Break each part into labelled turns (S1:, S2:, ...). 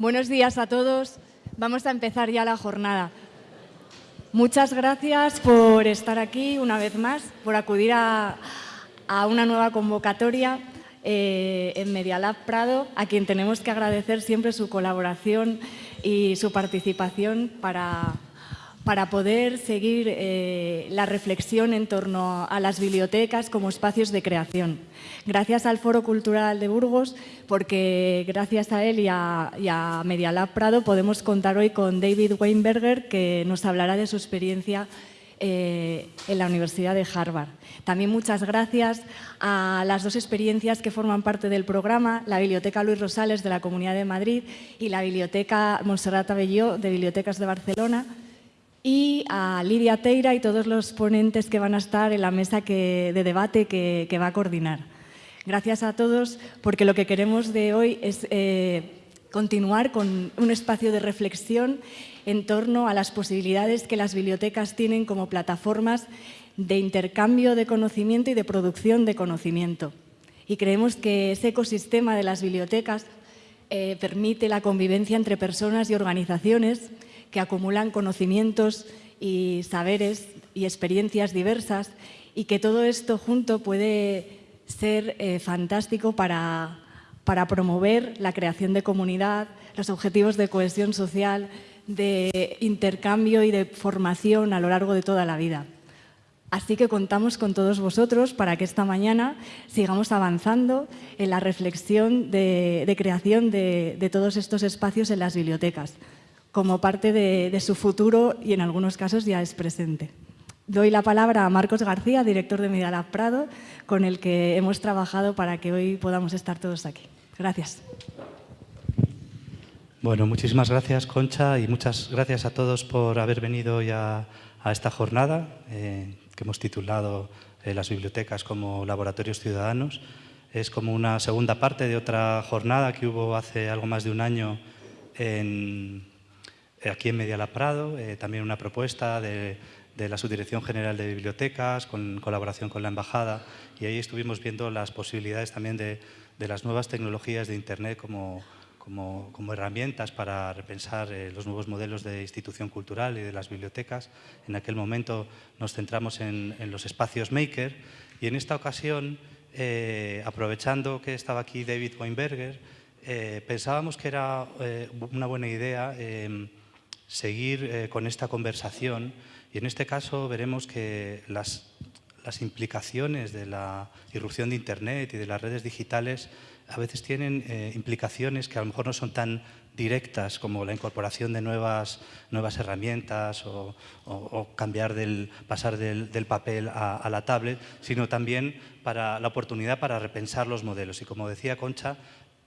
S1: Buenos días a todos. Vamos a empezar ya la jornada. Muchas gracias por estar aquí una vez más, por acudir a, una nueva convocatoria eh, en Medialab Prado, a quien tenemos que agradecer siempre su colaboración y su participación para para poder seguir eh, la reflexión en torno a las bibliotecas como espacios de creación. Gracias al Foro Cultural de Burgos, porque gracias a él y a, y a Prado podemos contar hoy con David Weinberger, que nos hablará de su experiencia eh, en la Universidad de Harvard. También muchas gracias a las dos experiencias que forman parte del programa, la Biblioteca Luis Rosales de la Comunidad de Madrid y la Biblioteca Montserrat Abelló de Bibliotecas de Barcelona, y a Lidia Teira y todos los ponentes que van a estar en la mesa de debate que, va a coordinar. Gracias a todos porque lo que queremos de hoy es eh, continuar con un espacio de reflexión en torno a las posibilidades que las bibliotecas tienen como plataformas de intercambio de conocimiento y de producción de conocimiento. Y creemos que ese ecosistema de las bibliotecas eh, permite la convivencia entre personas y organizaciones que acumulan conocimientos y saberes y experiencias diversas y que todo esto junto puede ser eh, fantástico para, para promover la creación de comunidad, los objetivos de cohesión social, de intercambio y de formación a lo largo de toda la vida. Así que contamos con todos vosotros para que esta mañana sigamos avanzando en la reflexión de, creación de todos estos espacios en las bibliotecas como parte de, su futuro y en algunos casos ya es presente. Doy la palabra a Marcos García, director de Medialab Prado, con el que hemos trabajado para que hoy podamos estar todos aquí. Gracias.
S2: Bueno, muchísimas gracias, Concha, y muchas gracias a todos por haber venido hoy a, esta jornada eh, que hemos titulado eh, Las bibliotecas como laboratorios ciudadanos. Es como una segunda parte de otra jornada que hubo hace algo más de un año en, aquí en Mediala Prado, eh, también una propuesta de, la Subdirección General de Bibliotecas, con colaboración con la Embajada, y ahí estuvimos viendo las posibilidades también de, las nuevas tecnologías de Internet como, como, herramientas para repensar eh, los nuevos modelos de institución cultural y de las bibliotecas. En aquel momento nos centramos en, los espacios maker y en esta ocasión, aprovechando que estaba aquí David Weinberger, pensábamos que era una buena idea seguir eh, con esta conversación y en este caso veremos que las, implicaciones de la irrupción de Internet y de las redes digitales a veces tienen eh, implicaciones que a lo mejor no son tan directas como la incorporación de nuevas, herramientas o, cambiar del, pasar del, papel a, a, la tablet, sino también para la oportunidad para repensar los modelos. Y como decía Concha,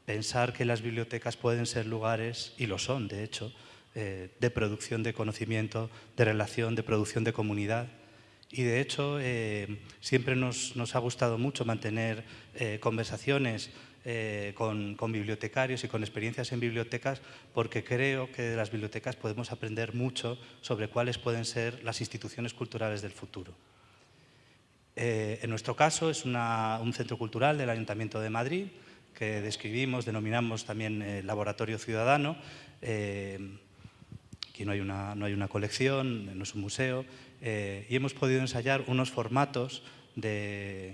S2: pensar que las bibliotecas pueden ser lugares, y lo son de hecho, eh, de producción de conocimiento, de relación, de producción de comunidad. Y de hecho, eh, siempre nos, ha gustado mucho mantener eh, conversaciones con, bibliotecarios y con experiencias en bibliotecas, porque creo que de las bibliotecas podemos aprender mucho sobre cuáles pueden ser las instituciones culturales del futuro. en nuestro caso es un centro cultural del Ayuntamiento de Madrid, que describimos, denominamos también Laboratorio Ciudadano, Aquí no hay una, no hay una colección, no es un museo, eh, y hemos podido ensayar unos formatos de,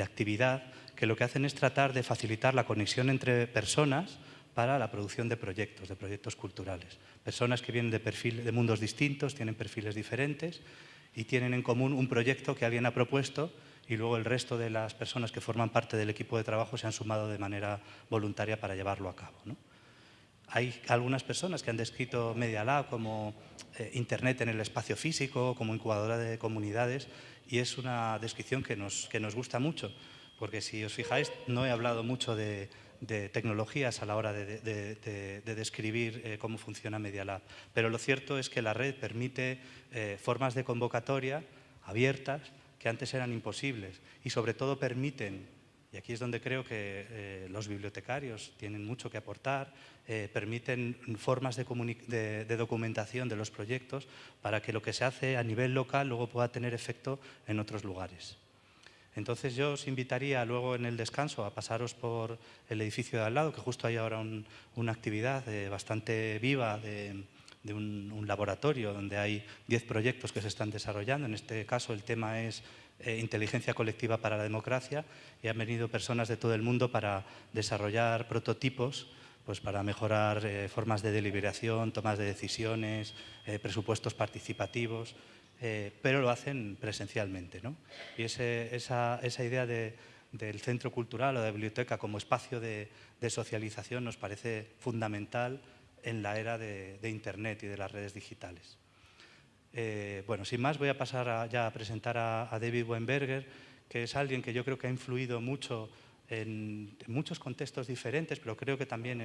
S2: actividad que lo que hacen es tratar de facilitar la conexión entre personas para la producción de proyectos, de proyectos culturales. Personas que vienen de, perfil, de mundos distintos, tienen perfiles diferentes y tienen en común un proyecto que alguien ha propuesto y luego el resto de las personas que forman parte del equipo de trabajo se han sumado de manera voluntaria para llevarlo a cabo. Hay algunas personas que han descrito Media Lab como eh, Internet en el espacio físico, como incubadora de comunidades, y es una descripción que nos, que nos gusta mucho, porque si os fijáis, no he hablado mucho de, tecnologías a la hora de, describir eh, cómo funciona Media Lab, pero lo cierto es que la red permite eh, formas de convocatoria abiertas que antes eran imposibles y sobre todo permiten y aquí es donde creo que eh, los bibliotecarios tienen mucho que aportar, eh, permiten formas de, documentación de los proyectos para que lo que se hace a nivel local luego pueda tener efecto en otros lugares. Entonces yo os invitaría luego en el descanso a pasaros por el edificio de al lado, que justo hay ahora una actividad eh, bastante viva de, un, laboratorio donde hay 10 proyectos que se están desarrollando. En este caso el tema es eh, inteligencia colectiva para la democracia y han venido personas de todo el mundo para desarrollar prototipos pues para mejorar eh, formas de deliberación, tomas de decisiones, presupuestos participativos. Eh, pero lo hacen presencialmente. ¿no? Y esa, idea del centro cultural o de biblioteca como espacio de, socialización nos parece fundamental en la era de, Internet y de las redes digitales. Eh, bueno, sin más voy a pasar ya a presentar a, David Weinberger, que es alguien que yo creo que ha influido mucho en, muchos contextos diferentes, pero creo que también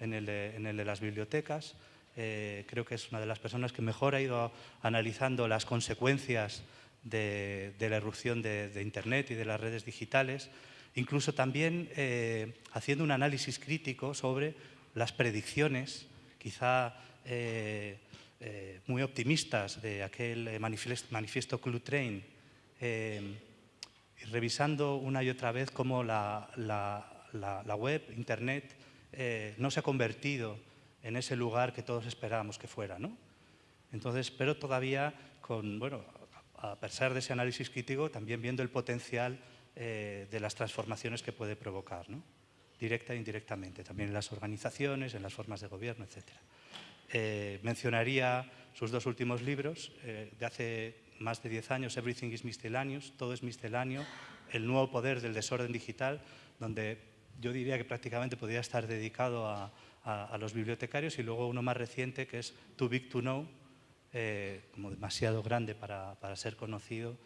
S2: en el de las bibliotecas. Eh, creo que es una de las personas que mejor ha ido analizando las consecuencias de, la erupción de, Internet y de las redes digitales, incluso también eh, haciendo un análisis crítico sobre las predicciones, quizá muy optimistas de aquel manifiesto, Club Train, y revisando una y otra vez cómo la, web, Internet, no se ha convertido en ese lugar que todos esperábamos que fuera. ¿no? Entonces, pero todavía, bueno, a pesar de ese análisis crítico, también viendo el potencial eh, de las transformaciones que puede provocar, ¿no? directa e indirectamente, también en las organizaciones, en las formas de gobierno, etc. Eh, mencionaría sus dos últimos libros, eh, de hace más de 10 años, Everything is Miscellaneous, Todo es Misceláneo, El nuevo poder del desorden digital, donde yo diría que prácticamente podría estar dedicado a, a, los bibliotecarios y luego uno más reciente que es Too Big to Know, eh, como demasiado grande para, para ser conocido.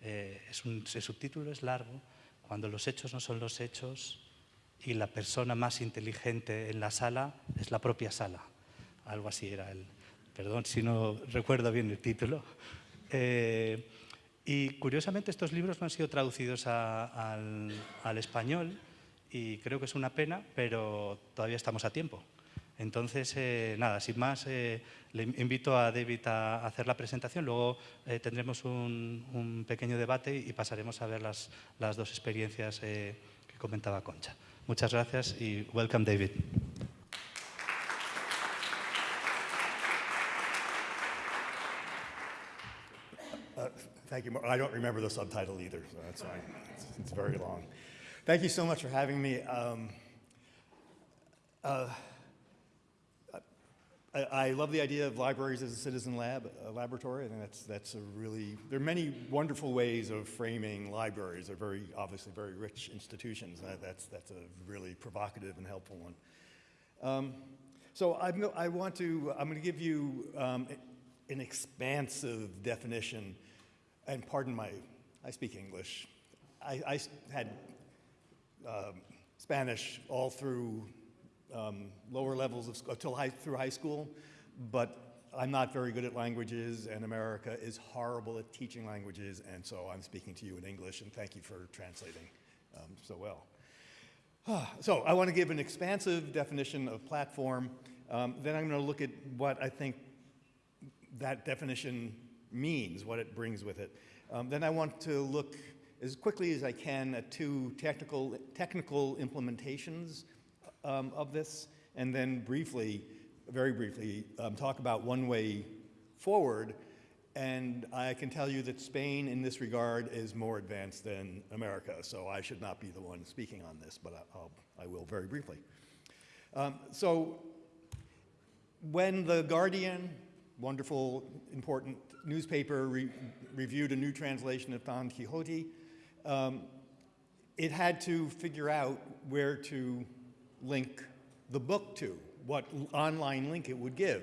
S2: Eh, es un, el subtítulo es largo, cuando los hechos no son los hechos y la persona más inteligente en la sala es la propia sala. Algo así era el... Perdón si no recuerdo bien el título. Eh, y curiosamente estos libros no han sido traducidos al, al español, y creo que es una pena, pero todavía estamos a tiempo. Entonces, eh, nada, sin más, eh, le invito a David a hacer la presentación, luego eh, tendremos un, pequeño debate y pasaremos a ver las, las dos experiencias que comentaba Concha. Muchas gracias y welcome, David.
S3: Thank you. I don't remember the subtitle either, so that's fine. it's very long. Thank you so much for having me. Um, uh, I, I, love the idea of libraries as a citizen lab, a laboratory. I think that's, that's a really, there are many wonderful ways of framing libraries. They're very, obviously very rich institutions. That's, that's a really provocative and helpful one. Um, so I'm, I want to, I'm going to give you um, an expansive definition, and pardon my, I speak English. I, I had um, Spanish all through um, lower levels of until high, through high school, but I'm not very good at languages, and America is horrible at teaching languages, and so I'm speaking to you in English, and thank you for translating um, so well. So I want to give an expansive definition of platform. Um, then I'm going to look at what I think that definition means, what it brings with it. Um, then I want to look as quickly as I can at two technical, technical implementations um, of this, and then briefly, very briefly, um, talk about one way forward. And I can tell you that Spain, in this regard, is more advanced than America, so I should not be the one speaking on this, but I'll, I will very briefly. Um, so, when The Guardian, wonderful, important newspaper, re reviewed a new translation of Don Quixote, um, it had to figure out where to link the book to, what online link it would give.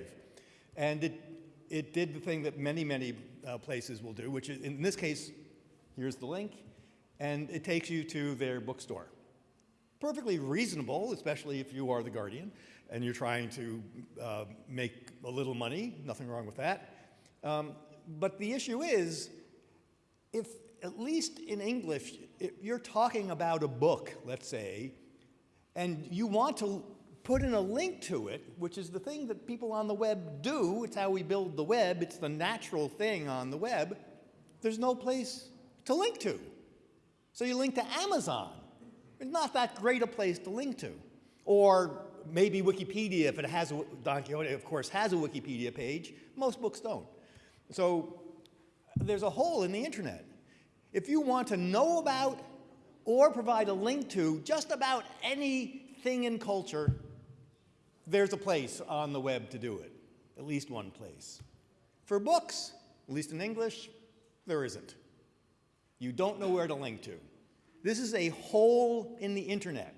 S3: And it, it did the thing that many, many uh, places will do, which is, in this case, here's the link, and it takes you to their bookstore. Perfectly reasonable, especially if you are the guardian and you're trying to uh, make a little money, nothing wrong with that. Um, but the issue is, if at least in English, if you're talking about a book, let's say, and you want to put in a link to it, which is the thing that people on the web do, it's how we build the web, it's the natural thing on the web, there's no place to link to. So you link to Amazon. It's not that great a place to link to. Or maybe Wikipedia, if it has a, Don Quixote, of course, has a Wikipedia page. Most books don't. So there's a hole in the internet. If you want to know about or provide a link to just about anything in culture, there's a place on the web to do it, at least one place. For books, at least in English, there isn't. You don't know where to link to. This is a hole in the internet.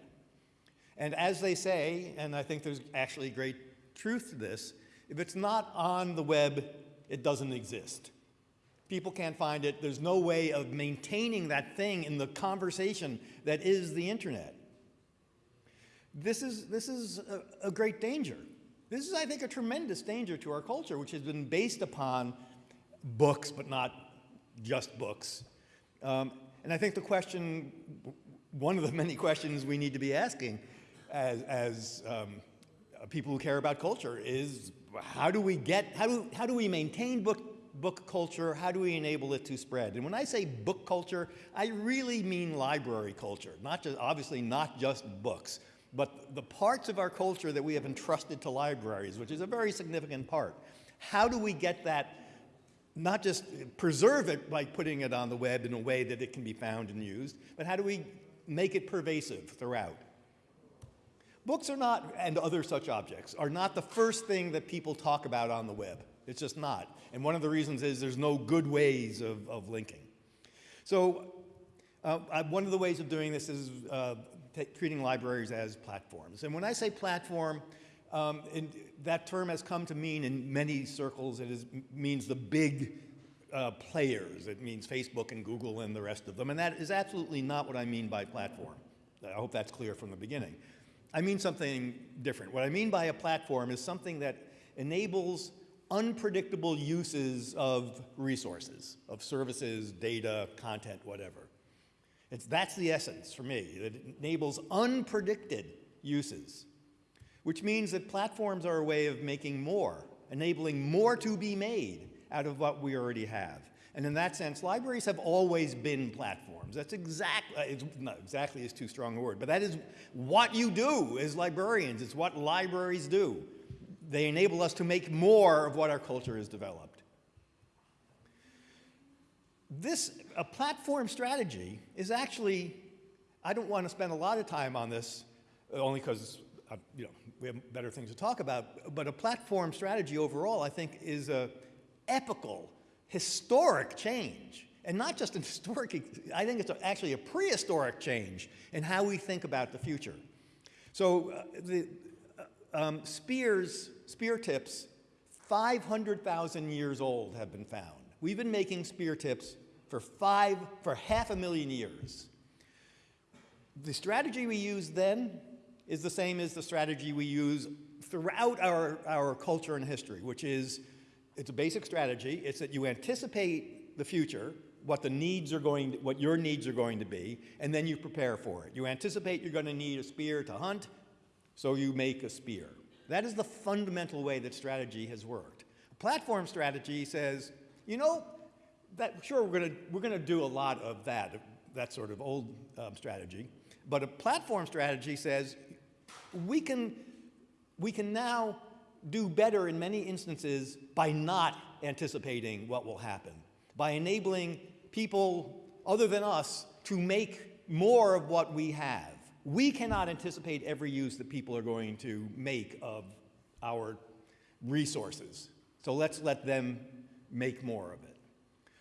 S3: And as they say, and I think there's actually great truth to this, if it's not on the web, it doesn't exist. People can't find it. There's no way of maintaining that thing in the conversation that is the internet. This is, this is a, a great danger. This is, I think, a tremendous danger to our culture, which has been based upon books, but not just books. Um, and I think the question, one of the many questions we need to be asking as, as um, people who care about culture is how do we get, how do, how do we maintain book book culture, how do we enable it to spread? And when I say book culture, I really mean library culture, not just, obviously not just books, but the parts of our culture that we have entrusted to libraries, which is a very significant part. How do we get that, not just preserve it by putting it on the web in a way that it can be found and used, but how do we make it pervasive throughout? Books are not, and other such objects, are not the first thing that people talk about on the web. It's just not. And one of the reasons is there's no good ways of, of linking. So uh, one of the ways of doing this is uh, treating libraries as platforms. And when I say platform, um, that term has come to mean in many circles, it is, means the big uh, players. It means Facebook and Google and the rest of them. And that is absolutely not what I mean by platform. I hope that's clear from the beginning. I mean something different. What I mean by a platform is something that enables unpredictable uses of resources, of services, data, content, whatever. It's, that's the essence for me. It enables unpredicted uses, which means that platforms are a way of making more, enabling more to be made out of what we already have. And in that sense, libraries have always been platforms. That's exactly, uh, not exactly is too strong a word, but that is what you do as librarians. It's what libraries do they enable us to make more of what our culture has developed. This, a platform strategy is actually, I don't want to spend a lot of time on this, only because uh, you know, we have better things to talk about, but a platform strategy overall, I think, is a epical, historic change. And not just an historic, I think it's actually a prehistoric change in how we think about the future. So uh, the, um, spears, spear tips, 500,000 years old have been found. We've been making spear tips for, five, for half a million years. The strategy we used then is the same as the strategy we use throughout our, our culture and history, which is, it's a basic strategy. It's that you anticipate the future, what the needs are going, to, what your needs are going to be, and then you prepare for it. You anticipate you're going to need a spear to hunt, so you make a spear. That is the fundamental way that strategy has worked. A platform strategy says, you know, that, sure, we're going to we're gonna do a lot of that, that sort of old um, strategy. But a platform strategy says, we can, we can now do better in many instances by not anticipating what will happen, by enabling people other than us to make more of what we have. We cannot anticipate every use that people are going to make of our resources. So let's let them make more of it.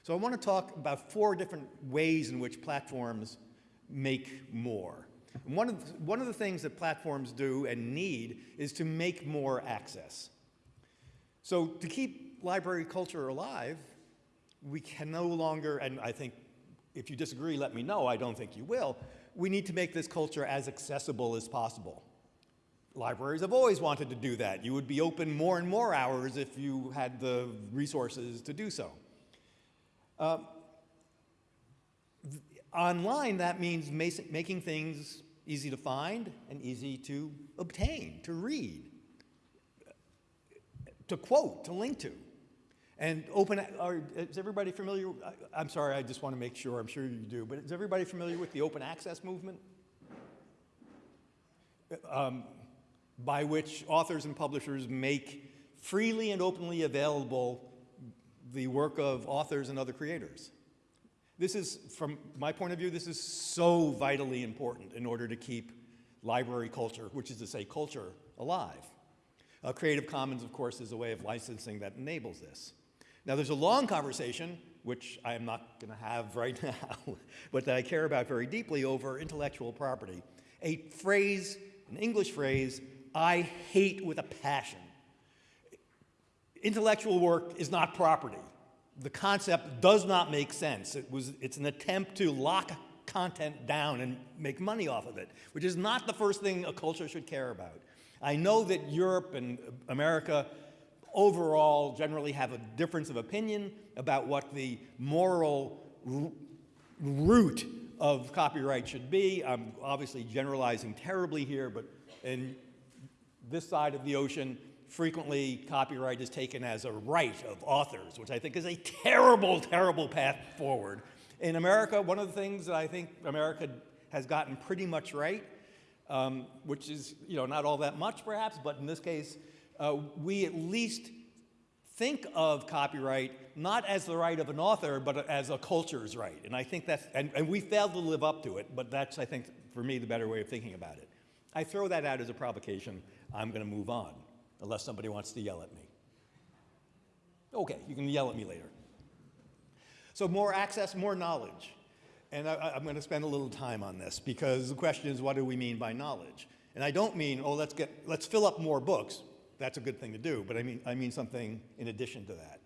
S3: So I want to talk about four different ways in which platforms make more. And one, of the, one of the things that platforms do and need is to make more access. So to keep library culture alive, we can no longer, and I think if you disagree, let me know, I don't think you will, we need to make this culture as accessible as possible. Libraries have always wanted to do that. You would be open more and more hours if you had the resources to do so. Uh, online, that means making things easy to find and easy to obtain, to read, to quote, to link to. And open, are, is everybody familiar? I, I'm sorry, I just want to make sure, I'm sure you do, but is everybody familiar with the open access movement? Um, by which authors and publishers make freely and openly available the work of authors and other creators. This is, from my point of view, this is so vitally important in order to keep library culture, which is to say culture, alive. Uh, Creative Commons, of course, is a way of licensing that enables this. Now, there's a long conversation, which I am not going to have right now, but that I care about very deeply over intellectual property. A phrase, an English phrase, I hate with a passion. Intellectual work is not property. The concept does not make sense. It was, it's an attempt to lock content down and make money off of it, which is not the first thing a culture should care about. I know that Europe and America overall generally have a difference of opinion about what the moral root of copyright should be. I'm obviously generalizing terribly here, but in this side of the ocean, frequently copyright is taken as a right of authors, which I think is a terrible, terrible path forward. In America, one of the things that I think America has gotten pretty much right, um, which is you know not all that much perhaps, but in this case, uh, we at least think of copyright not as the right of an author, but as a culture's right. And I think that's, and, and we failed to live up to it, but that's, I think, for me, the better way of thinking about it. I throw that out as a provocation. I'm going to move on, unless somebody wants to yell at me. Okay, you can yell at me later. So more access, more knowledge. And I, am going to spend a little time on this because the question is, what do we mean by knowledge? And I don't mean, oh, let's, get, let's fill up more books. That's a good thing to do, but I mean, I mean something in addition to that.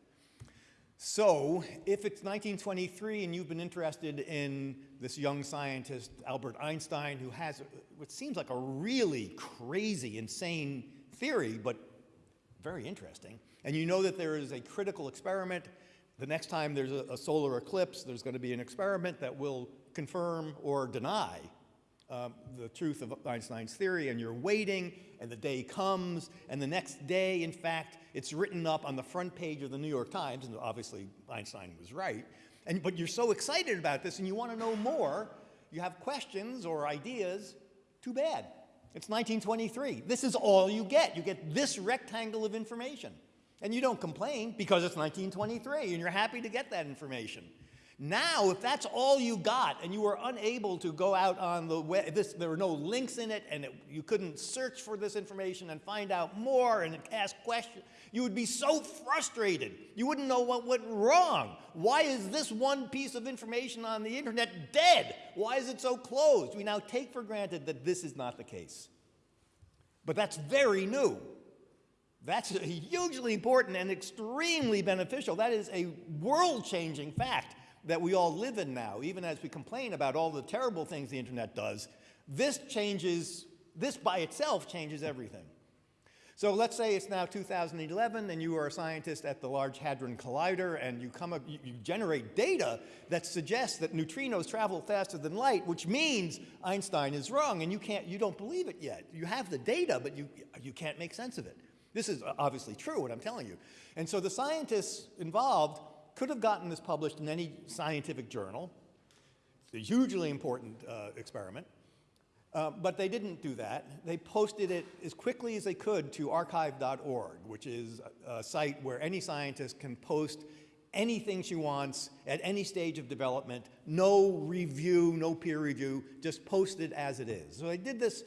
S3: So, if it's 1923 and you've been interested in this young scientist, Albert Einstein, who has what seems like a really crazy, insane theory, but very interesting, and you know that there is a critical experiment, the next time there's a, a solar eclipse, there's going to be an experiment that will confirm or deny um, the truth of Einstein's theory, and you're waiting, and the day comes, and the next day, in fact, it's written up on the front page of the New York Times, and obviously Einstein was right, and, but you're so excited about this and you want to know more, you have questions or ideas, too bad. It's 1923. This is all you get. You get this rectangle of information. And you don't complain because it's 1923 and you're happy to get that information. Now, if that's all you got and you were unable to go out on the web, this, there were no links in it and it, you couldn't search for this information and find out more and ask questions, you would be so frustrated. You wouldn't know what went wrong. Why is this one piece of information on the internet dead? Why is it so closed? We now take for granted that this is not the case. But that's very new. That's hugely important and extremely beneficial. That is a world-changing fact that we all live in now, even as we complain about all the terrible things the internet does, this changes, this by itself changes everything. So let's say it's now 2011 and you are a scientist at the Large Hadron Collider and you, come up, you, generate data that suggests that neutrinos travel faster than light, which means Einstein is wrong and you, can't, you don't believe it yet. You have the data, but you, you can't make sense of it. This is obviously true, what I'm telling you. And so the scientists involved could have gotten this published in any scientific journal. It's a hugely important uh, experiment. Uh, but they didn't do that. They posted it as quickly as they could to arXiv.org, which is a, a site where any scientist can post anything she wants at any stage of development, no review, no peer review, just post it as it is. So they did this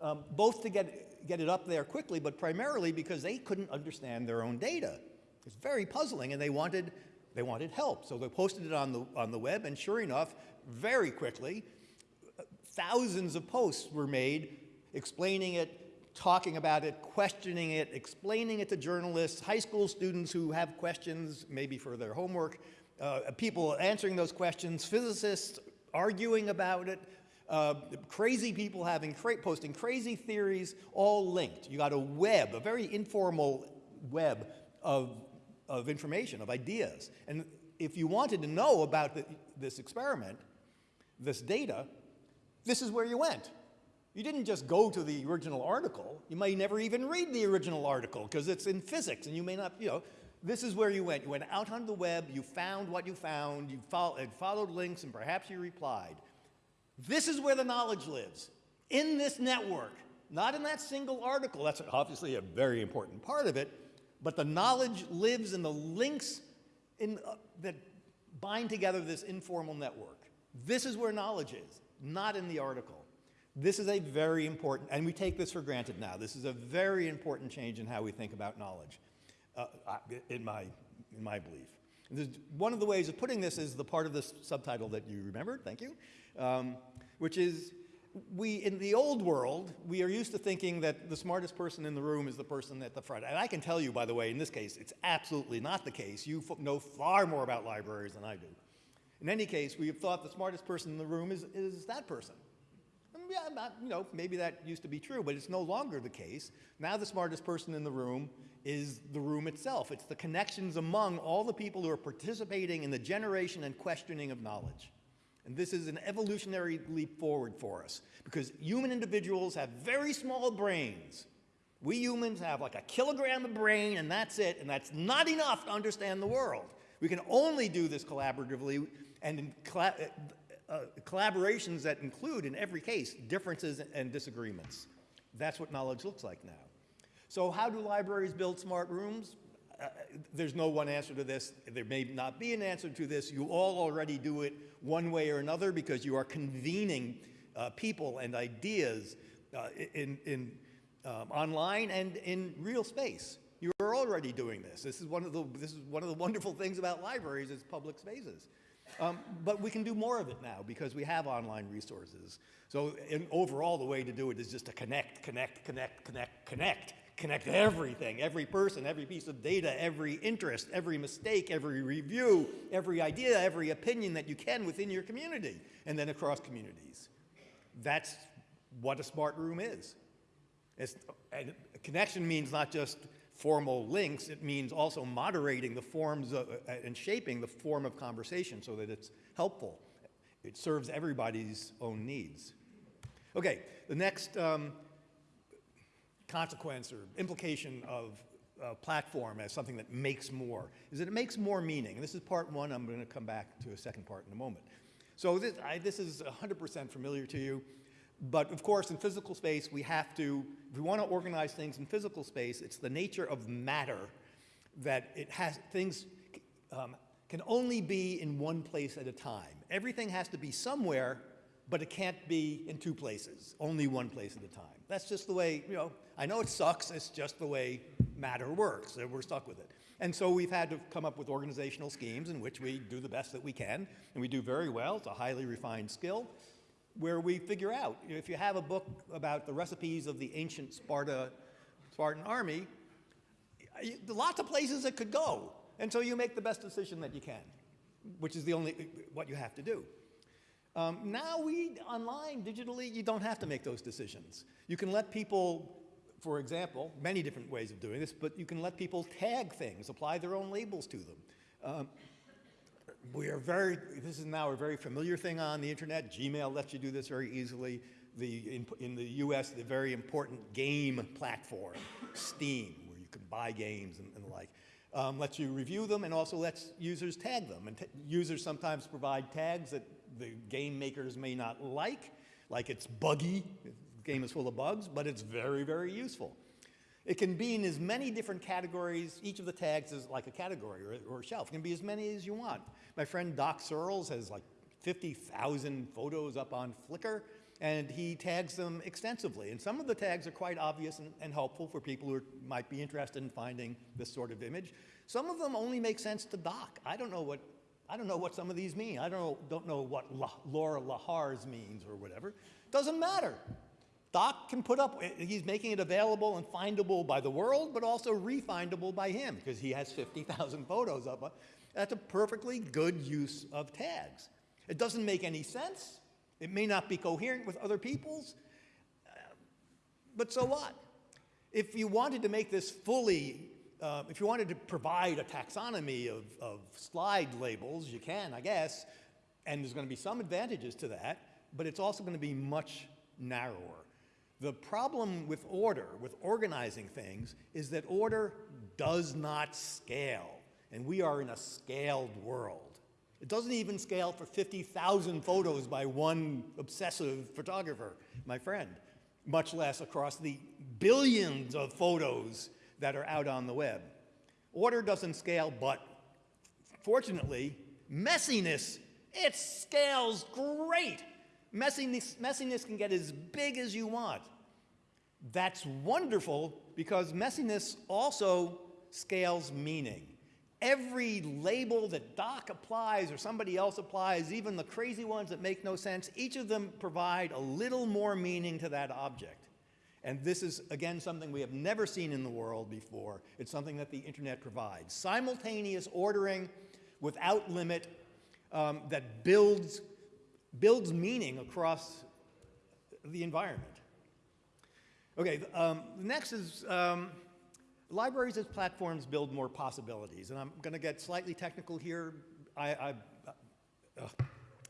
S3: um, both to get, get it up there quickly, but primarily because they couldn't understand their own data. It's very puzzling, and they wanted they wanted help. So they posted it on the, on the web, and sure enough, very quickly, thousands of posts were made explaining it, talking about it, questioning it, explaining it to journalists, high school students who have questions, maybe for their homework, uh, people answering those questions, physicists arguing about it, uh, crazy people having cra posting crazy theories, all linked. You got a web, a very informal web of of information, of ideas. And if you wanted to know about the, this experiment, this data, this is where you went. You didn't just go to the original article. You may never even read the original article because it's in physics and you may not, you know, this is where you went. You went out on the web, you found what you found, you follow, followed links, and perhaps you replied. This is where the knowledge lives, in this network, not in that single article. That's obviously a very important part of it, but the knowledge lives in the links in, uh, that bind together this informal network. This is where knowledge is, not in the article. This is a very important, and we take this for granted now. This is a very important change in how we think about knowledge, uh, in, my, in my belief. one of the ways of putting this is the part of this subtitle that you remembered, thank you, um, which is we, in the old world, we are used to thinking that the smartest person in the room is the person at the front. And I can tell you, by the way, in this case, it's absolutely not the case. You know far more about libraries than I do. In any case, we have thought the smartest person in the room is, is that person. Yeah, not, you know, maybe that used to be true, but it's no longer the case. Now the smartest person in the room is the room itself. It's the connections among all the people who are participating in the generation and questioning of knowledge. And this is an evolutionary leap forward for us because human individuals have very small brains. We humans have like a kilogram of brain and that's it, and that's not enough to understand the world. We can only do this collaboratively and in uh, uh, collaborations that include, in every case, differences and disagreements. That's what knowledge looks like now. So how do libraries build smart rooms? Uh, there's no one answer to this. There may not be an answer to this. You all already do it one way or another because you are convening uh, people and ideas uh, in, in um, online and in real space. You are already doing this. This is one of the, this is one of the wonderful things about libraries is public spaces. Um, but we can do more of it now because we have online resources. So overall, the way to do it is just to connect, connect, connect, connect, connect connect everything, every person, every piece of data, every interest, every mistake, every review, every idea, every opinion that you can within your community, and then across communities. That's what a smart room is. and connection means not just formal links, it means also moderating the forms of, uh, and shaping the form of conversation so that it's helpful. It serves everybody's own needs. Okay, the next um, consequence or implication of a platform as something that makes more is that it makes more meaning. And this is part one. I'm going to come back to a second part in a moment. So this, I, this is 100% familiar to you. But of course, in physical space, we have to, if we want to organize things in physical space, it's the nature of matter that it has, things um, can only be in one place at a time. Everything has to be somewhere but it can't be in two places, only one place at a time. That's just the way, you know, I know it sucks, it's just the way matter works, we're stuck with it. And so we've had to come up with organizational schemes in which we do the best that we can, and we do very well, it's a highly refined skill, where we figure out, if you have a book about the recipes of the ancient Sparta, Spartan army, lots of places it could go. And so you make the best decision that you can, which is the only, what you have to do. Um, now we, online, digitally, you don't have to make those decisions. You can let people, for example, many different ways of doing this, but you can let people tag things, apply their own labels to them. Um, we are very, this is now a very familiar thing on the internet. Gmail lets you do this very easily. The, in, in the US, the very important game platform, Steam, where you can buy games and, and the like, um, lets you review them and also lets users tag them. And users sometimes provide tags that the game makers may not like, like it's buggy, the game is full of bugs, but it's very, very useful. It can be in as many different categories. Each of the tags is like a category or, or a shelf. It can be as many as you want. My friend Doc Searls has like 50,000 photos up on Flickr, and he tags them extensively. And some of the tags are quite obvious and, and helpful for people who are, might be interested in finding this sort of image. Some of them only make sense to Doc. I don't know what I don't know what some of these mean. I don't know, don't know what La, Laura Lahars means or whatever. Doesn't matter. Doc can put up, he's making it available and findable by the world, but also refindable by him because he has 50,000 photos up. That's a perfectly good use of tags. It doesn't make any sense. It may not be coherent with other people's, uh, but so what? If you wanted to make this fully uh, if you wanted to provide a taxonomy of, of slide labels, you can, I guess, and there's going to be some advantages to that, but it's also going to be much narrower. The problem with order, with organizing things, is that order does not scale. And we are in a scaled world. It doesn't even scale for 50,000 photos by one obsessive photographer, my friend, much less across the billions of photos that are out on the web. Order doesn't scale, but fortunately, messiness, it scales great. Messiness, messiness can get as big as you want. That's wonderful because messiness also scales meaning. Every label that Doc applies or somebody else applies, even the crazy ones that make no sense, each of them provide a little more meaning to that object. And this is, again, something we have never seen in the world before. It's something that the internet provides. Simultaneous ordering without limit um, that builds, builds meaning across the environment. Okay, um, next is um, Libraries as platforms build more possibilities, and I'm going to get slightly technical here. I, I, uh,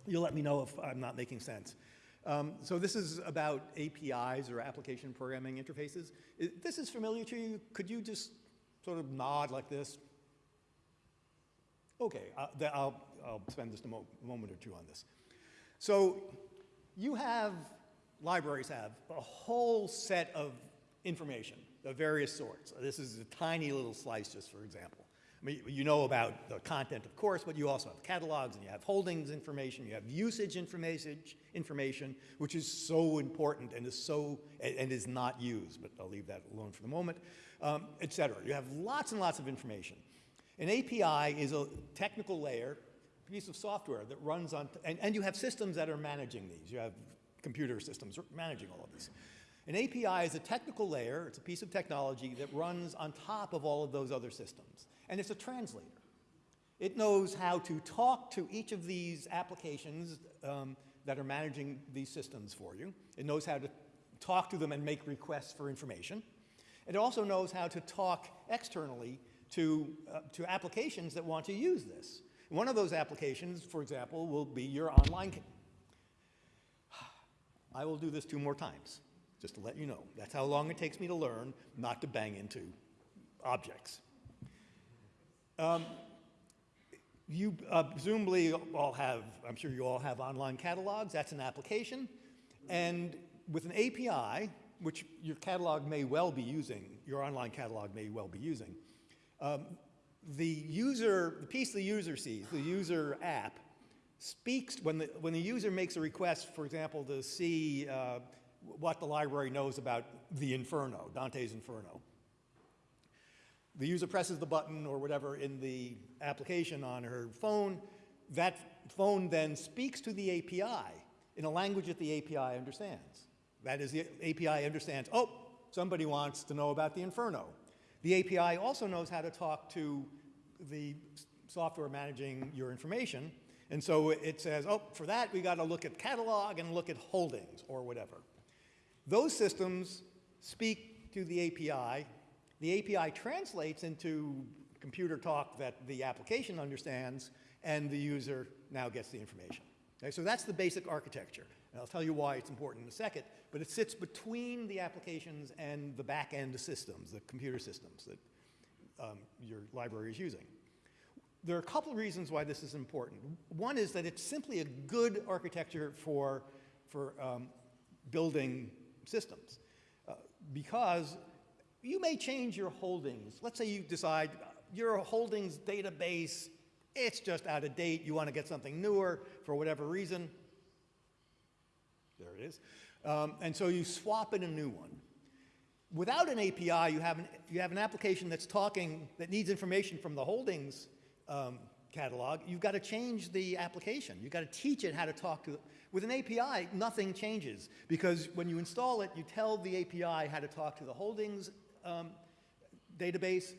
S3: you'll let me know if I'm not making sense. Um, so this is about APIs or application programming interfaces. Is, this is familiar to you. Could you just sort of nod like this? Okay, uh, I'll, I'll spend just a mo moment or two on this. So you have, libraries have, a whole set of information of various sorts. This is a tiny little slice just for example. You know about the content, of course, but you also have catalogs and you have holdings information, you have usage information, information which is so important and is so, and is not used, but I'll leave that alone for the moment, um, et cetera. You have lots and lots of information. An API is a technical layer, piece of software that runs on, and, and you have systems that are managing these. You have computer systems managing all of these. An API is a technical layer, it's a piece of technology that runs on top of all of those other systems. And it's a translator. It knows how to talk to each of these applications um, that are managing these systems for you. It knows how to talk to them and make requests for information. It also knows how to talk externally to, uh, to applications that want to use this. One of those applications, for example, will be your online. I will do this two more times just to let you know. That's how long it takes me to learn not to bang into objects. Um, you uh, presumably all have, I'm sure you all have online catalogs. That's an application. And with an API, which your catalog may well be using, your online catalog may well be using, um, the user, the piece the user sees, the user app, speaks, when the, when the user makes a request, for example, to see uh, what the library knows about the Inferno, Dante's Inferno. The user presses the button or whatever in the application on her phone. That phone then speaks to the API in a language that the API understands. That is, the API understands, oh, somebody wants to know about the Inferno. The API also knows how to talk to the software managing your information. And so it says, oh, for that, we got to look at catalog and look at holdings or whatever. Those systems speak to the API. The API translates into computer talk that the application understands, and the user now gets the information. Okay, so that's the basic architecture. And I'll tell you why it's important in a second, but it sits between the applications and the back-end systems, the computer systems that um, your library is using. There are a couple of reasons why this is important. One is that it's simply a good architecture for, for um, building systems. Uh, because you may change your holdings. Let's say you decide your holdings database, it's just out of date. You want to get something newer for whatever reason. There it is. Um, and so you swap in a new one. Without an API, you have an, you have an application that's talking, that needs information from the holdings um, catalog. You've got to change the application. You've got to teach it how to talk to, with an API, nothing changes because when you install it, you tell the API how to talk to the holdings um, database,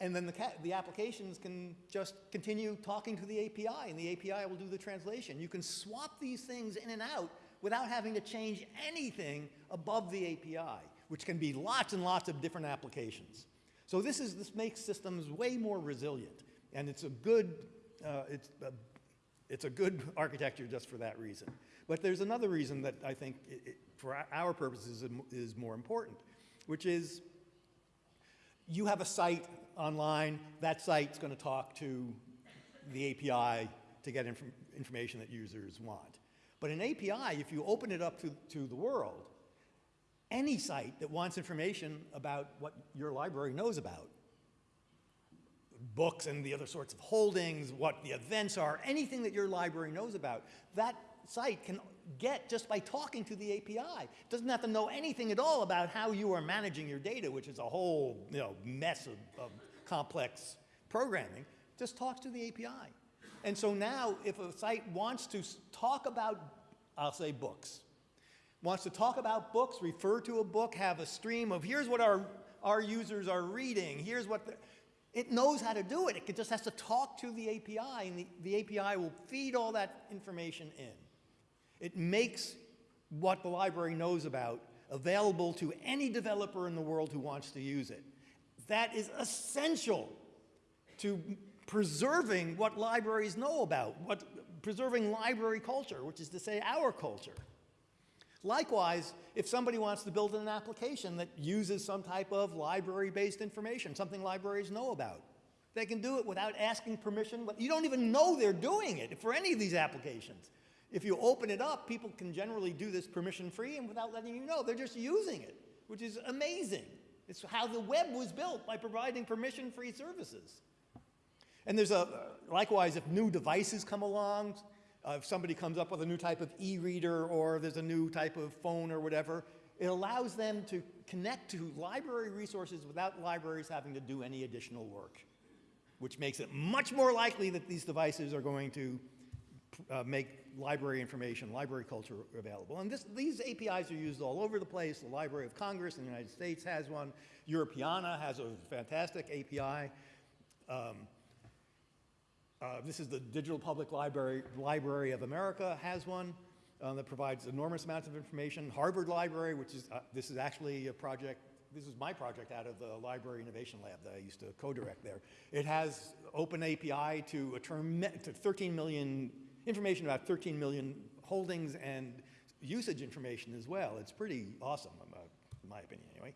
S3: and then the, the, applications can just continue talking to the API, and the API will do the translation. You can swap these things in and out without having to change anything above the API, which can be lots and lots of different applications. So this, is, this makes systems way more resilient, and it's a good, uh, it's a it's a good architecture just for that reason. But there's another reason that I think, it, it, for our purposes, is more important, which is you have a site online, that site's going to talk to the API to get inf information that users want. But an API, if you open it up to, to the world, any site that wants information about what your library knows about, books and the other sorts of holdings, what the events are, anything that your library knows about, that site can get just by talking to the API. It doesn't have to know anything at all about how you are managing your data, which is a whole you know, mess of, of complex programming. Just talks to the API. And so now if a site wants to talk about, I'll say books, wants to talk about books, refer to a book, have a stream of here's what our, our users are reading, here's what, the, it knows how to do it. It just has to talk to the API and the, the API will feed all that information in. It makes what the library knows about available to any developer in the world who wants to use it. That is essential to preserving what libraries know about, what, preserving library culture, which is to say our culture. Likewise, if somebody wants to build an application that uses some type of library-based information, something libraries know about, they can do it without asking permission. But you don't even know they're doing it for any of these applications. If you open it up, people can generally do this permission-free and without letting you know. They're just using it, which is amazing. It's how the web was built, by providing permission-free services. And there's a, likewise, if new devices come along, uh, if somebody comes up with a new type of e-reader or there's a new type of phone or whatever, it allows them to connect to library resources without libraries having to do any additional work, which makes it much more likely that these devices are going to uh, make library information, library culture available. And this, these APIs are used all over the place. The Library of Congress in the United States has one. Europeana has a fantastic API. Um, uh, this is the Digital Public Library, Library of America has one um, that provides enormous amounts of information. Harvard Library, which is, uh, this is actually a project, this is my project out of the Library Innovation Lab that I used to co-direct there. It has open API to, a to 13 million, information about 13 million holdings and usage information as well. It's pretty awesome, in my opinion anyway.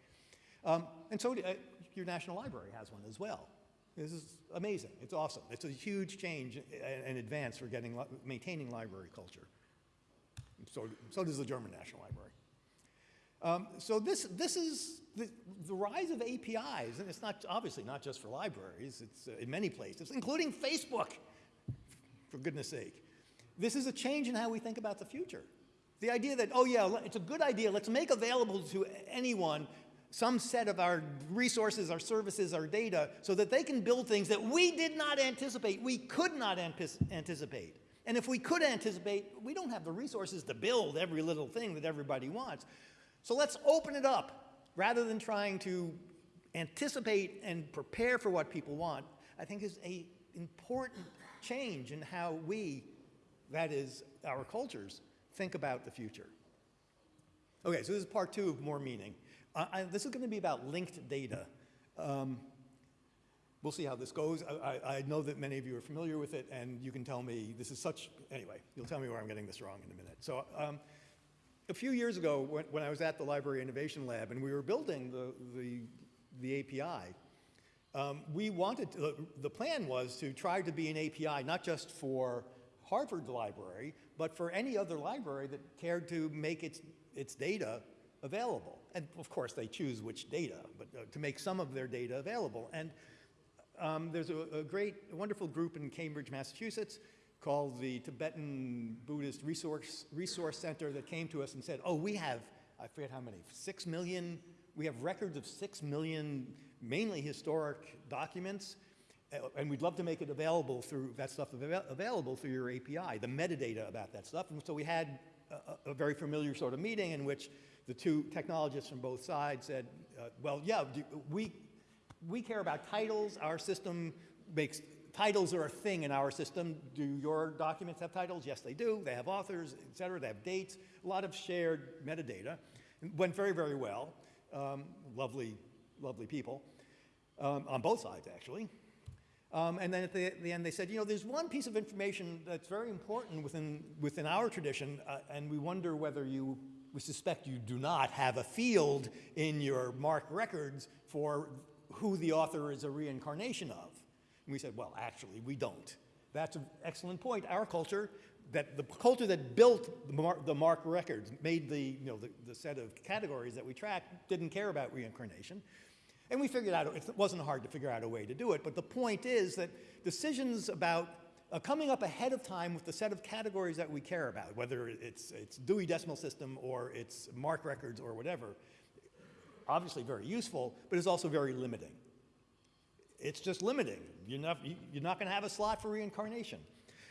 S3: Um, and so uh, your National Library has one as well. This is amazing. It's awesome. It's a huge change and advance for getting, maintaining library culture. So, so does the German National Library. Um, so this, this is the, the, rise of APIs, and it's not obviously not just for libraries, it's uh, in many places, including Facebook, for goodness sake. This is a change in how we think about the future. The idea that, oh yeah, it's a good idea, let's make available to anyone some set of our resources, our services, our data, so that they can build things that we did not anticipate, we could not anticipate. And if we could anticipate, we don't have the resources to build every little thing that everybody wants. So let's open it up rather than trying to anticipate and prepare for what people want, I think is a important change in how we, that is our cultures, think about the future. Okay, so this is part two of more meaning. I, this is going to be about linked data. Um, we'll see how this goes. I, I, know that many of you are familiar with it, and you can tell me this is such, anyway, you'll tell me where I'm getting this wrong in a minute. So um, a few years ago, when, when, I was at the Library Innovation Lab, and we were building the, the, the API, um, we wanted, to, uh, the plan was to try to be an API, not just for Harvard Library, but for any other library that cared to make its, its data available. And of course, they choose which data, but uh, to make some of their data available. And um, there's a, a, great, a wonderful group in Cambridge, Massachusetts called the Tibetan Buddhist Resource, Resource Center that came to us and said, oh, we have, I forget how many, six million, we have records of six million mainly historic documents, and we'd love to make it available through, that stuff available through your API, the metadata about that stuff. And so we had a, a very familiar sort of meeting in which the two technologists from both sides said, uh, well, yeah, we, we care about titles. Our system makes, titles are a thing in our system. Do your documents have titles? Yes, they do. They have authors, et cetera. They have dates, a lot of shared metadata. It went very, very well. Um, lovely, lovely people um, on both sides, actually. Um, and then at the, the, end, they said, you know, there's one piece of information that's very important within, within our tradition, uh, and we wonder whether you, we suspect you do not have a field in your MARC records for who the author is a reincarnation of. And we said, well, actually, we don't. That's an excellent point. Our culture, that the culture that built the MARC, the MARC records, made the, you know, the, the set of categories that we track, didn't care about reincarnation. And we figured out, it wasn't hard to figure out a way to do it, but the point is that decisions about uh, coming up ahead of time with the set of categories that we care about, whether it's, it's Dewey Decimal System or it's MARC records or whatever, obviously very useful, but it's also very limiting. It's just limiting. You're not, you're not going to have a slot for reincarnation.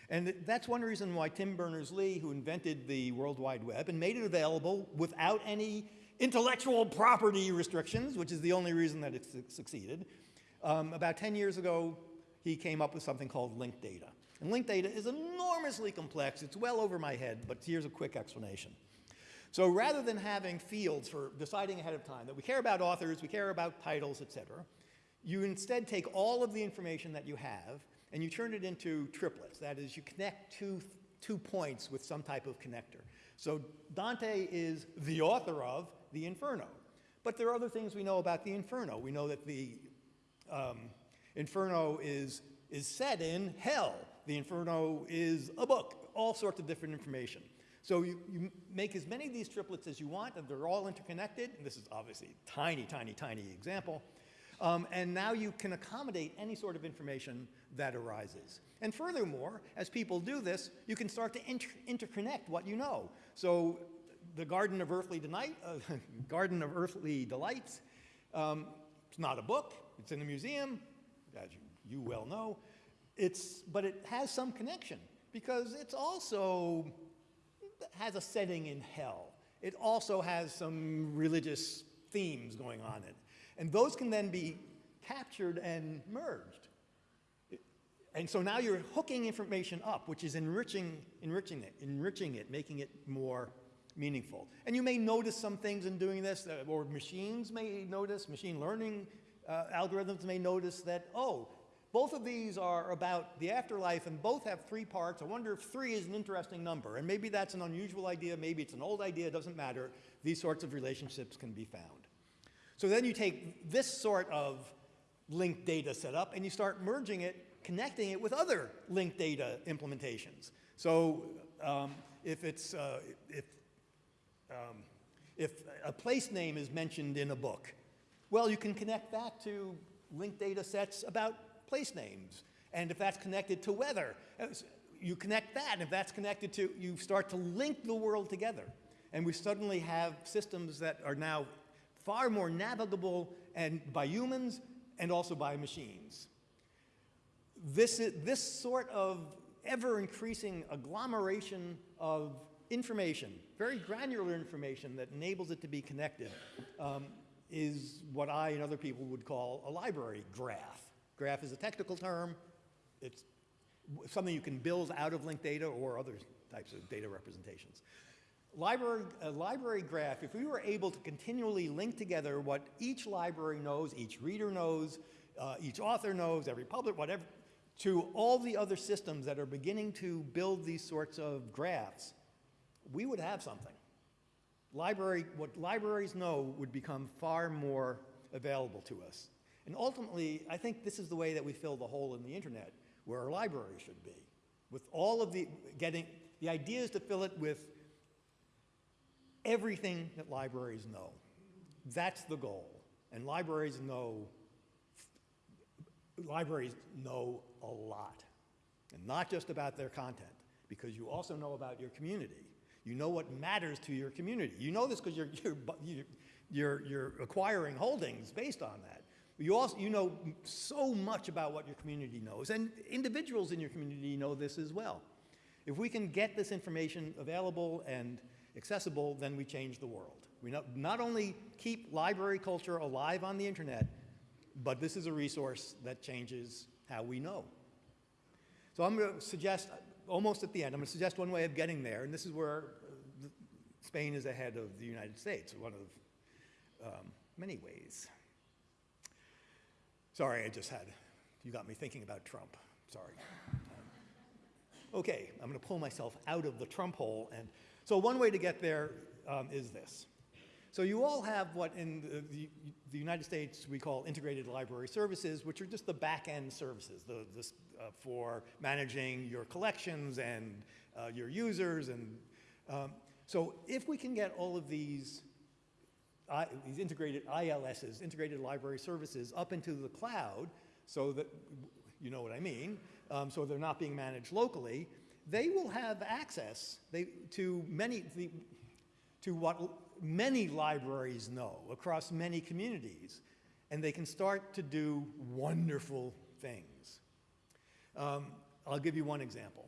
S3: And that's one reason why Tim Berners-Lee, who invented the World Wide Web and made it available without any intellectual property restrictions, which is the only reason that it su succeeded, um, about 10 years ago, he came up with something called linked data. And linked data is enormously complex. It's well over my head, but here's a quick explanation. So rather than having fields for deciding ahead of time that we care about authors, we care about titles, et cetera, you instead take all of the information that you have and you turn it into triplets. That is, you connect two, two points with some type of connector. So Dante is the author of the Inferno. But there are other things we know about the Inferno. We know that the um, Inferno is, is set in hell. The Inferno is a book, all sorts of different information. So you, you make as many of these triplets as you want, and they're all interconnected. And this is obviously a tiny, tiny, tiny example. Um, and now you can accommodate any sort of information that arises. And furthermore, as people do this, you can start to inter interconnect what you know. So the Garden of Earthly Delight, uh, Garden of Earthly Delights, um, it's not a book, it's in a museum, as you, you well know. It's, but it has some connection because it's also has a setting in hell. It also has some religious themes going on in it. And those can then be captured and merged. And so now you're hooking information up, which is enriching, enriching it, enriching it, making it more meaningful. And you may notice some things in doing this, or machines may notice, machine learning uh, algorithms may notice that, oh, both of these are about the afterlife and both have three parts. I wonder if three is an interesting number. And maybe that's an unusual idea, maybe it's an old idea, it doesn't matter. These sorts of relationships can be found. So then you take this sort of linked data setup and you start merging it, connecting it with other linked data implementations. So um, if it's, uh, if, um, if a place name is mentioned in a book, well, you can connect that to linked data sets about place names. And if that's connected to weather, uh, you connect that. And if that's connected to, you start to link the world together. And we suddenly have systems that are now far more navigable and by humans and also by machines. This, is, this sort of ever increasing agglomeration of information, very granular information that enables it to be connected, um, is what I and other people would call a library graph. Graph is a technical term. It's something you can build out of linked data or other types of data representations. Library, a library graph, if we were able to continually link together what each library knows, each reader knows, uh, each author knows, every public, whatever, to all the other systems that are beginning to build these sorts of graphs, we would have something. Library, what libraries know would become far more available to us. And ultimately, I think this is the way that we fill the hole in the internet, where our library should be. With all of the, getting, the idea is to fill it with everything that libraries know. That's the goal. And libraries know, libraries know a lot. And not just about their content, because you also know about your community. You know what matters to your community. You know this because you're, you're, you're, you're acquiring holdings based on that. You also you know so much about what your community knows, and individuals in your community know this as well. If we can get this information available and accessible, then we change the world. We not, not only keep library culture alive on the internet, but this is a resource that changes how we know. So I'm going to suggest, almost at the end, I'm going to suggest one way of getting there, and this is where Spain is ahead of the United States, one of um, many ways. Sorry, I just had You got me thinking about Trump. Sorry. Okay, I'm going to pull myself out of the Trump hole. And so one way to get there um, is this. So you all have what in the, the, the, United States we call integrated library services, which are just the back-end services the, this, uh, for managing your collections and uh, your users. And um, so if we can get all of these, I, these integrated ILSs, integrated library services, up into the cloud, so that you know what I mean, um, so they're not being managed locally, they will have access they, to many, the, to what many libraries know across many communities, and they can start to do wonderful things. Um, I'll give you one example.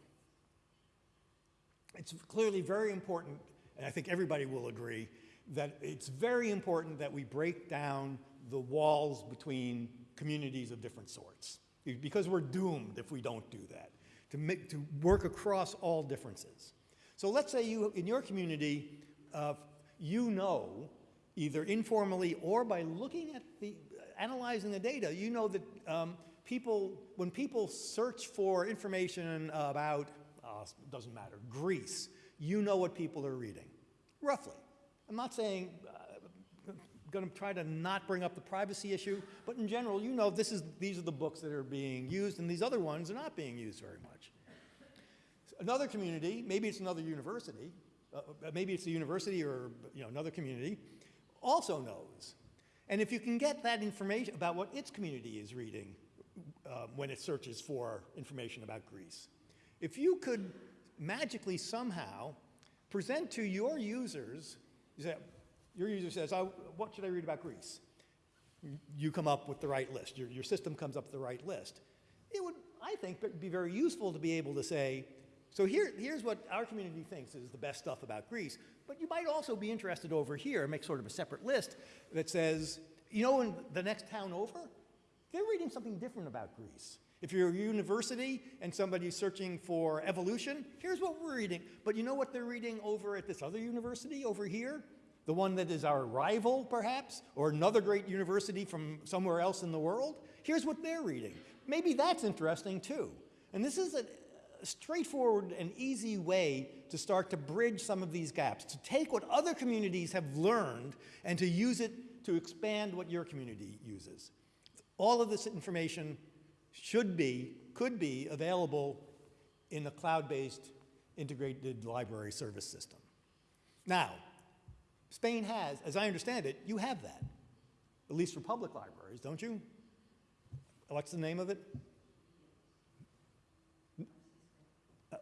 S3: It's clearly very important, and I think everybody will agree, that it's very important that we break down the walls between communities of different sorts, because we're doomed if we don't do that, to, make, to work across all differences. So let's say you, in your community, uh, you know, either informally or by looking at the, analyzing the data, you know that um, people, when people search for information about, uh, doesn't matter, Greece, you know what people are reading, roughly. I'm not saying, uh, going to try to not bring up the privacy issue, but in general, you know this is, these are the books that are being used, and these other ones are not being used very much. Another community, maybe it's another university, uh, maybe it's a university or you know, another community, also knows. And if you can get that information about what its community is reading uh, when it searches for information about Greece, if you could magically somehow present to your users, you say, your user says, what should I read about Greece? You come up with the right list. Your, your system comes up with the right list. It would, I think, be very useful to be able to say, so here, here's what our community thinks is the best stuff about Greece, but you might also be interested over here, make sort of a separate list that says, you know, in the next town over, they're reading something different about Greece. If you're a university and somebody's searching for evolution, here's what we're reading. But you know what they're reading over at this other university over here? The one that is our rival, perhaps, or another great university from somewhere else in the world? Here's what they're reading. Maybe that's interesting too. And this is a, straightforward and easy way to start to bridge some of these gaps, to take what other communities have learned and to use it to expand what your community uses. All of this information should be, could be available in a cloud-based integrated library service system. Now, Spain has, as I understand it, you have that, at least for public libraries, don't you? What's the name of it?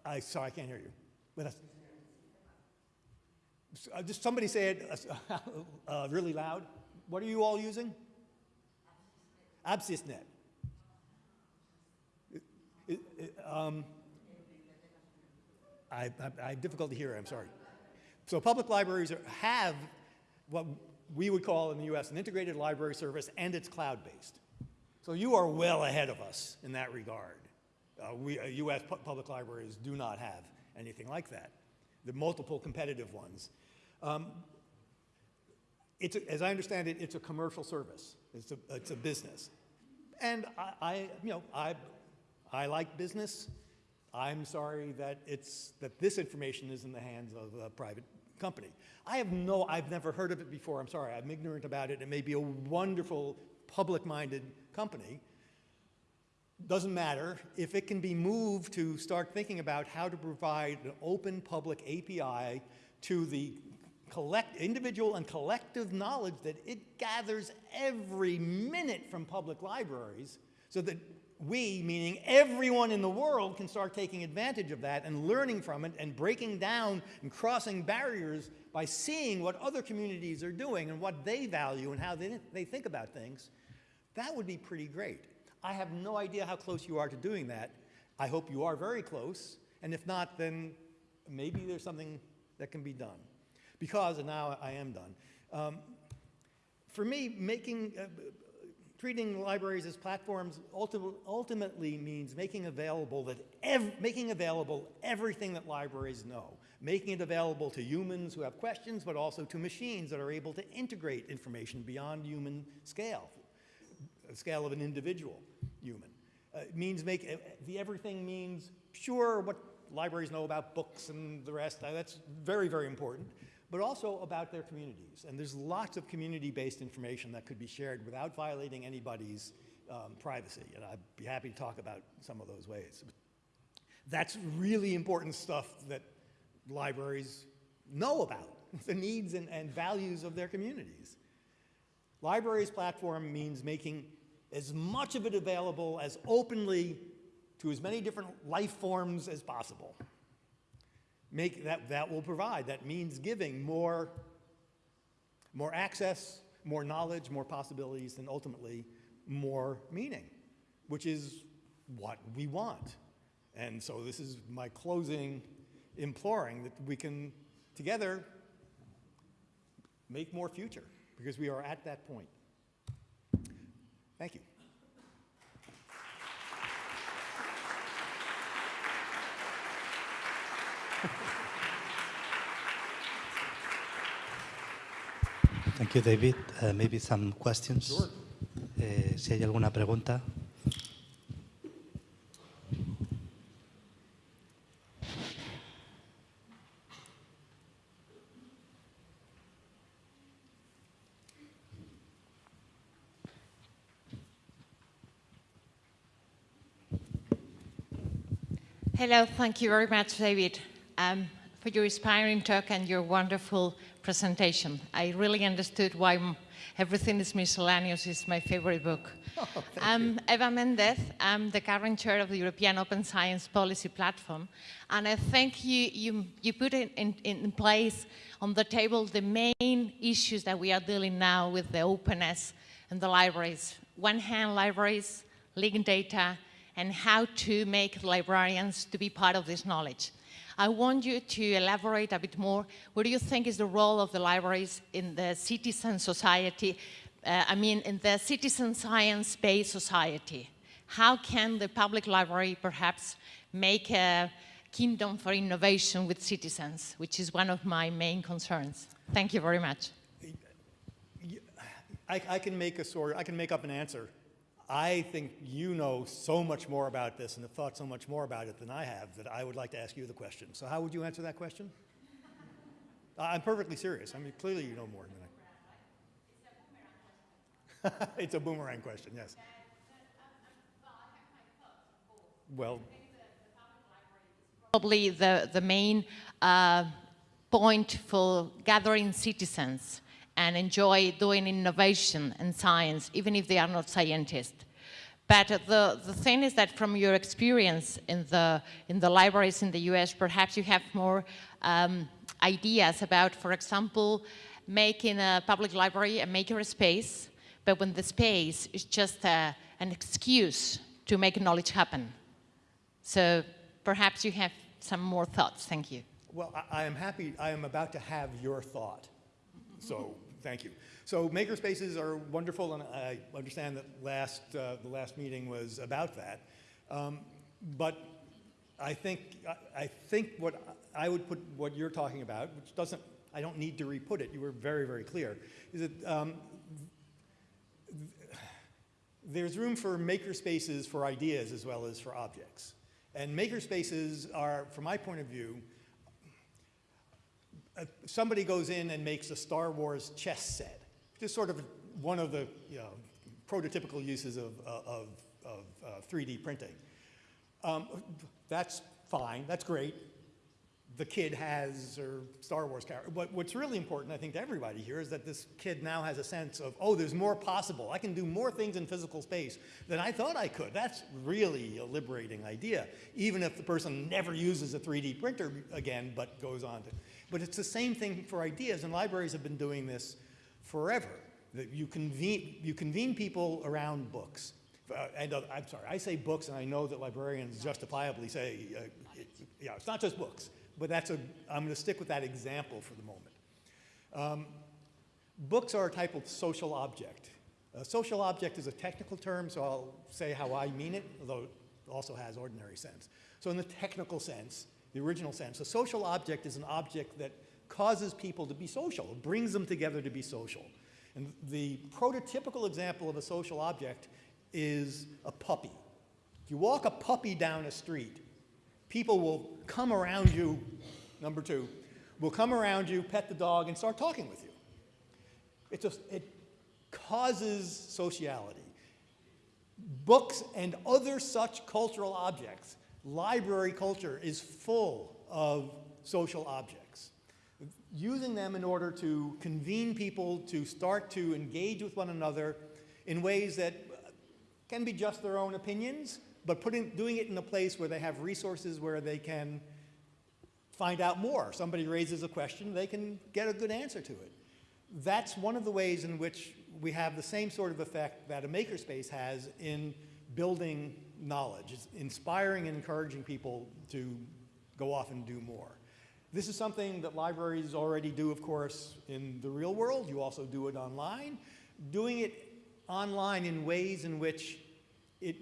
S3: I, sorry, I can't hear you. But uh, just somebody say it uh, uh, really loud. What are you all using? AbsysNet. um, I, I, I, have difficulty hearing, I'm sorry. So public libraries are, have what we would call in the US an integrated library service and it's cloud-based. So you are well ahead of us in that regard. Uh, we, uh, U.S. pu public libraries do not have anything like that. The multiple competitive ones. Um, it's a, as I understand it, it's a commercial service. It's a, it's a business. And I, I, you know, I, I like business. I'm sorry that it's, that this information is in the hands of a private company. I have no, I've never heard of it before. I'm sorry, I'm ignorant about it. It may be a wonderful public-minded company, doesn't matter if it can be moved to start thinking about how to provide an open public API to the collect, individual and collective knowledge that it gathers every minute from public libraries so that we, meaning everyone in the world, can start taking advantage of that and learning from it and breaking down and crossing barriers by seeing what other communities are doing and what they value and how they, they think about things, that would be pretty great. I have no idea how close you are to doing that. I hope you are very close, and if not, then maybe there's something that can be done. Because, and now I am done, um, for me, making, uh, treating libraries as platforms ulti ultimately means making available, that making available everything that libraries know, making it available to humans who have questions, but also to machines that are able to integrate information beyond human scale, the scale of an individual human. Uh, means make, uh, the everything means, sure, what libraries know about books and the rest, uh, that's very, very important, but also about their communities. And there's lots of community-based information that could be shared without violating anybody's um, privacy, and I'd be happy to talk about some of those ways. That's really important stuff that libraries know about, the needs and, and values of their communities. Libraries platform means making as much of it available as openly to as many different life forms as possible. Make that, that will provide, that means giving more, more access, more knowledge, more possibilities, and ultimately more meaning, which is what we want. And so this is my closing imploring that we can together make more future because we are at that point. Thank you.
S2: Thank you, David. Uh, maybe some questions.
S3: Sure.
S2: Eh, si hay alguna pregunta.
S4: Hello, thank you very much, David, um, for your inspiring talk and your wonderful presentation. I really understood why Everything is Miscellaneous is my favorite book. Oh, I'm Eva Mendez. I'm the current chair of the European Open Science Policy Platform. And I think you, you, you put in, in, in place on the table the main issues that we are dealing now with the openness and the libraries. One hand, libraries, linked data, and how to make librarians to be part of this knowledge. I want you to elaborate a bit more. What do you think is the role of the libraries in the citizen society, uh, I mean, in the citizen science-based society? How can the public library perhaps make a kingdom for innovation with citizens, which is one of my main concerns? Thank you very much.
S3: I, I can make a sort, I can make up an answer. I think you know so much more about this and have thought so much more about it than I have that I would like to ask you the question. So how would you answer that question? I'm perfectly serious. I mean, clearly you know more than I. it's a boomerang question, yes. Well,
S4: Probably the, the main uh, point for gathering citizens and enjoy doing innovation and science, even if they are not scientists. But the, the thing is that from your experience in the, in the libraries in the US, perhaps you have more um, ideas about, for example, making a public library a maker space, but when the space is just a, an excuse to make knowledge happen. So perhaps you have some more thoughts. Thank you.
S3: well, I, I am happy, I am about to have your thought. So, thank you. So makerspaces are wonderful, and I understand that last, uh, the last meeting was about that. Um, but I think, I, I think what I would put what you're talking about, which doesn't, I don't need to re-put it, you were very, very clear, is that um, there's room for makerspaces for ideas as well as for objects. And makerspaces are, from my point of view, somebody goes in and makes a Star Wars chess set. Just sort of one of the you know, prototypical uses of, uh, of, of uh, 3D printing. Um, that's fine, that's great. The kid has her Star Wars character. But what's really important, I think, to everybody here is that this kid now has a sense of, oh, there's more possible. I can do more things in physical space than I thought I could. That's really a liberating idea, even if the person never uses a 3D printer again, but goes on to. But it's the same thing for ideas, and libraries have been doing this forever. That you convene, you convene people around books. Uh, and uh, I'm sorry, I say books, and I know that librarians justifiably say, uh, it, yeah, it's not just books, but that's a, I'm going to stick with that example for the moment. Um, books are a type of social object. A social object is a technical term, so I'll say how I mean it, although it also has ordinary sense. So in the technical sense, the original sense, a social object is an object that causes people to be social, brings them together to be social. And the prototypical example of a social object is a puppy. If you walk a puppy down a street, people will come around you, number two, will come around you, pet the dog, and start talking with you. It just, it causes sociality. Books and other such cultural objects, library culture is full of social objects. Using them in order to convene people to start to engage with one another in ways that can be just their own opinions, but putting, doing it in a place where they have resources where they can find out more. Somebody raises a question, they can get a good answer to it. That's one of the ways in which we have the same sort of effect that a makerspace has in building knowledge. It's inspiring and encouraging people to go off and do more. This is something that libraries already do, of course, in the real world. You also do it online. Doing it online in ways in which it,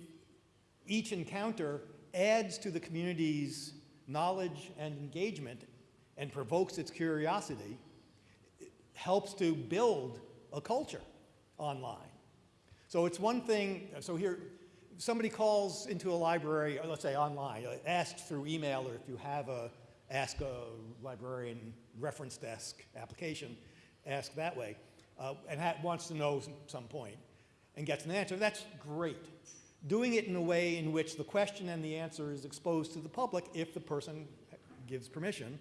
S3: each encounter adds to the community's knowledge and engagement and provokes its curiosity helps to build a culture online. So it's one thing, so here, somebody calls into a library, uh, let's say online, uh, asks through email or if you have a ask a librarian reference desk application, ask that way, uh, and wants to know some, some point and gets an answer, that's great. Doing it in a way in which the question and the answer is exposed to the public if the person gives permission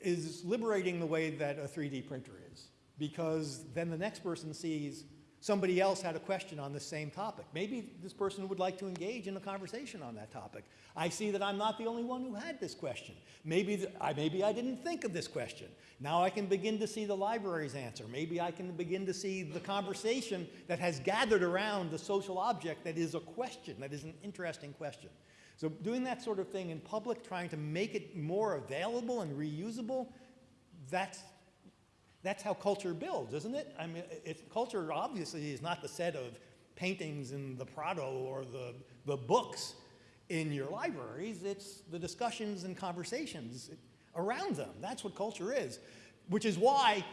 S3: is liberating the way that a 3D printer is. Because then the next person sees somebody else had a question on the same topic. Maybe this person would like to engage in a conversation on that topic. I see that I'm not the only one who had this question. Maybe, I, maybe I didn't think of this question. Now I can begin to see the library's answer. Maybe I can begin to see the conversation that has gathered around the social object that is a question, that is an interesting question. So doing that sort of thing in public, trying to make it more available and reusable, that's, that's how culture builds, isn't it? I mean, culture obviously is not the set of paintings in the Prado or the, the books in your libraries. It's the discussions and conversations around them. That's what culture is, which is why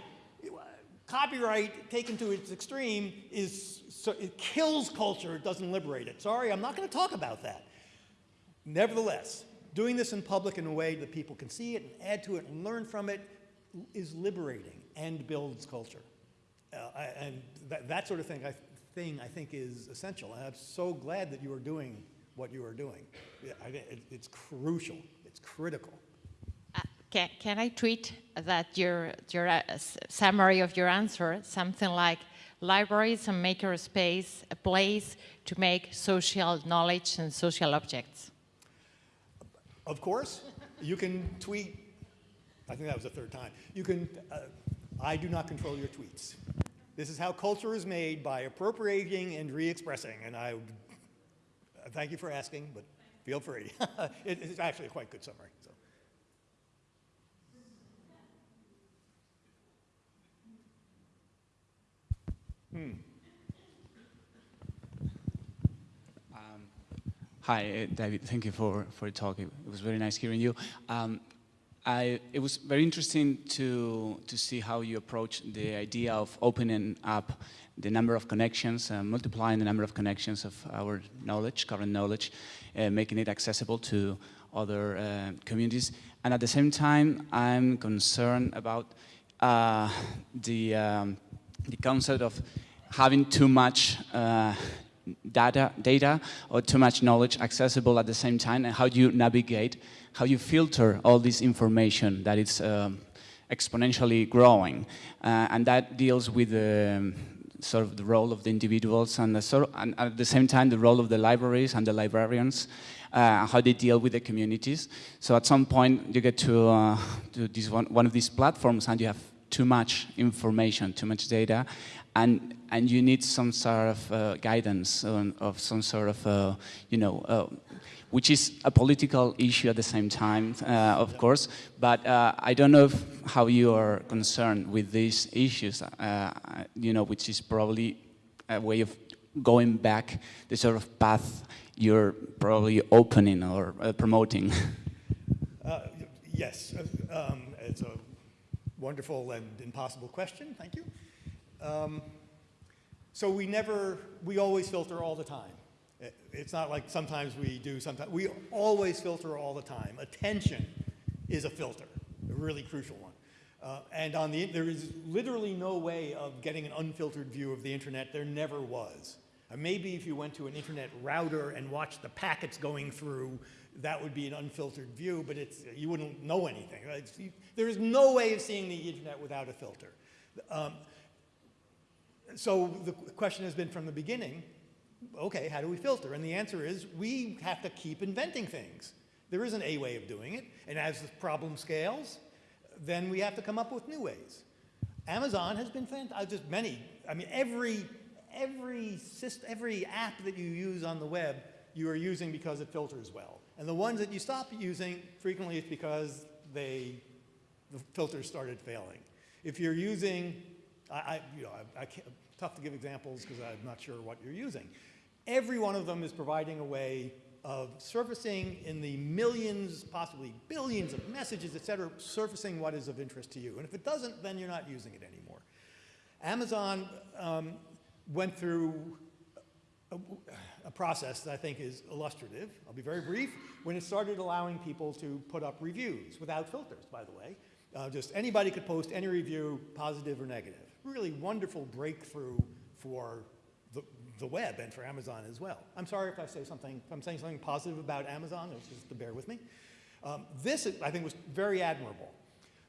S3: copyright taken to its extreme is, so it kills culture, it doesn't liberate it. Sorry, I'm not going to talk about that. Nevertheless, doing this in public in a way that people can see it and add to it and learn from it is liberating and builds culture. Uh, and that, that, sort of thing I, thing I think is essential. And I'm so glad that you are doing what you are doing. It, it's crucial. It's critical.
S4: Uh, can, can I tweet that your, your uh, summary of your answer, something like, libraries and makerspace, a place to make social knowledge and social objects?
S3: Of course, you can tweet, I think that was the third time. You can, uh, I do not control your tweets. This is how culture is made by appropriating and re-expressing, and I thank you for asking, but feel free. it, it's actually a quite good summary. So.
S5: Hmm. Hi, uh, David. Thank you for, for the talk. It, was very nice hearing you. Um, I, it was very interesting to, to see how you approach the idea of opening up the number of connections, uh, multiplying the number of connections of our knowledge, current knowledge, uh, making it accessible to other uh, communities. And at the same time, I'm concerned about uh, the, um, the concept of having too much uh, data, data or too much knowledge accessible at the same time and how do you navigate, how you filter all this information that is um, exponentially growing uh, and that deals with the um, sort of the role of the individuals and, the sort of, and at the same time the role of the libraries and the librarians uh, how they deal with the communities. So at some point you get to, uh, to this one, one of these platforms and you have too much information, too much data, and and you need some sort of uh, guidance on, of some sort of uh, you know uh, which is a political issue at the same time uh, of course. But uh, I don't know if, how you are concerned with these issues uh, you know which is probably a way of going back the sort of path you're probably opening or promoting.
S3: Yes um, it's a wonderful and impossible question. Thank you um, so we never, we always filter all the time. It's not like sometimes we do, sometimes, we always filter all the time. Attention is a filter, a really crucial one. Uh, and on the, there is literally no way of getting an unfiltered view of the internet. There never was. Uh, maybe if you went to an internet router and watched the packets going through, that would be an unfiltered view, but it's, you wouldn't know anything. right? You- there is no way of seeing the internet without a filter. Um, so the question has been from the beginning, okay, how do we filter? And the answer is we have to keep inventing things. There isn't a way of doing it. And as the problem scales, then we have to come up with new ways. Amazon has been fantastic, uh, just many, I mean, every, every, syst- every app that you use on the web, you are using because it filters well. And the ones that you stop using, frequently it's because they, the filters started failing. If you're using, I, I you know, I, I can't, tough to give examples because I'm not sure what you're using. Every one of them is providing a way of surfacing in the millions, possibly billions of messages, et cetera, surfacing what is of interest to you. And if it doesn't, then you're not using it anymore. Amazon um, went through a, a process that I think is illustrative. I'll be very brief. When it started allowing people to put up reviews without filters, by the way, uh, just anybody could post any review, positive or negative. Really wonderful breakthrough for the, the web and for Amazon as well. I'm sorry if I say something, if I'm saying something positive about Amazon, it's just to bear with me. Um, this, I think, was very admirable.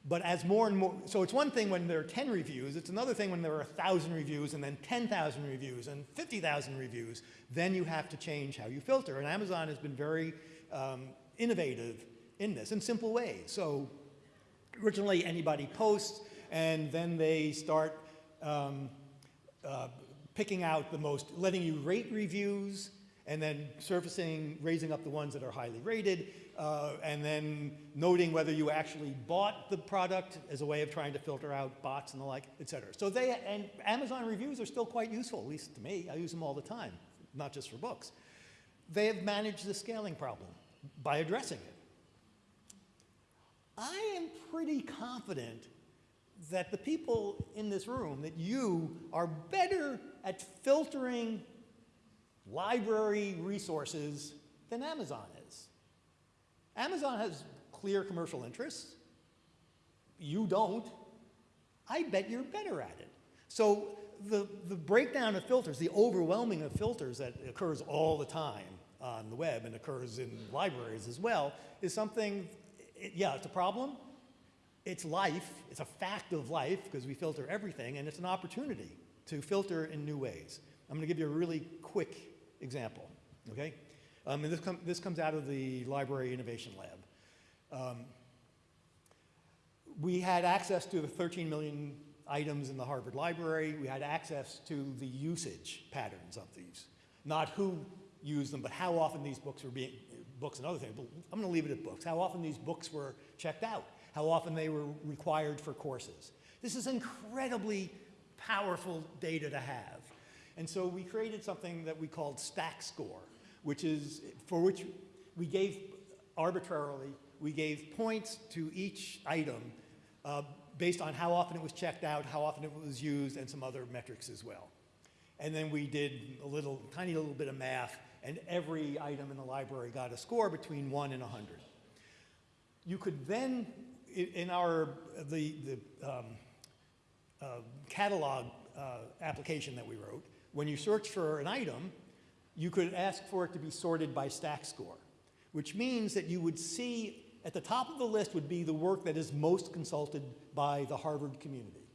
S3: But as more and more, so it's one thing when there are 10 reviews, it's another thing when there are 1,000 reviews and then 10,000 reviews and 50,000 reviews, then you have to change how you filter. And Amazon has been very um, innovative in this, in simple ways. So originally anybody posts and then they start um, uh, picking out the most, letting you rate reviews and then surfacing, raising up the ones that are highly rated, uh, and then noting whether you actually bought the product as a way of trying to filter out bots and the like, et cetera. So they, and Amazon reviews are still quite useful, at least to me. I use them all the time, not just for books. They have managed the scaling problem by addressing it. I am pretty confident that the people in this room, that you are better at filtering library resources than Amazon is. Amazon has clear commercial interests. You don't. I bet you're better at it. So the, the breakdown of filters, the overwhelming of filters that occurs all the time on the web and occurs in libraries as well, is something, it- yeah, it's a problem. It's life, it's a fact of life because we filter everything, and it's an opportunity to filter in new ways. I'm going to give you a really quick example, okay? Um, and this, com- this comes out of the Library Innovation Lab. Um, we had access to the 13 million items in the Harvard Library. We had access to the usage patterns of these. Not who used them, but how often these books were being, books and other things. But I'm going to leave it at books. How often these books were checked out. How often they were required for courses. This is incredibly powerful data to have. And so we created something that we called Stack Score, which is for which we gave arbitrarily, we gave points to each item uh, based on how often it was checked out, how often it was used, and some other metrics as well. And then we did a little, tiny little bit of math, and every item in the library got a score between one and 100. You could then, in our, the, the um, uh, catalog uh, application that we wrote, when you search for an item, you could ask for it to be sorted by stack score, which means that you would see at the top of the list would be the work that is most consulted by the Harvard community.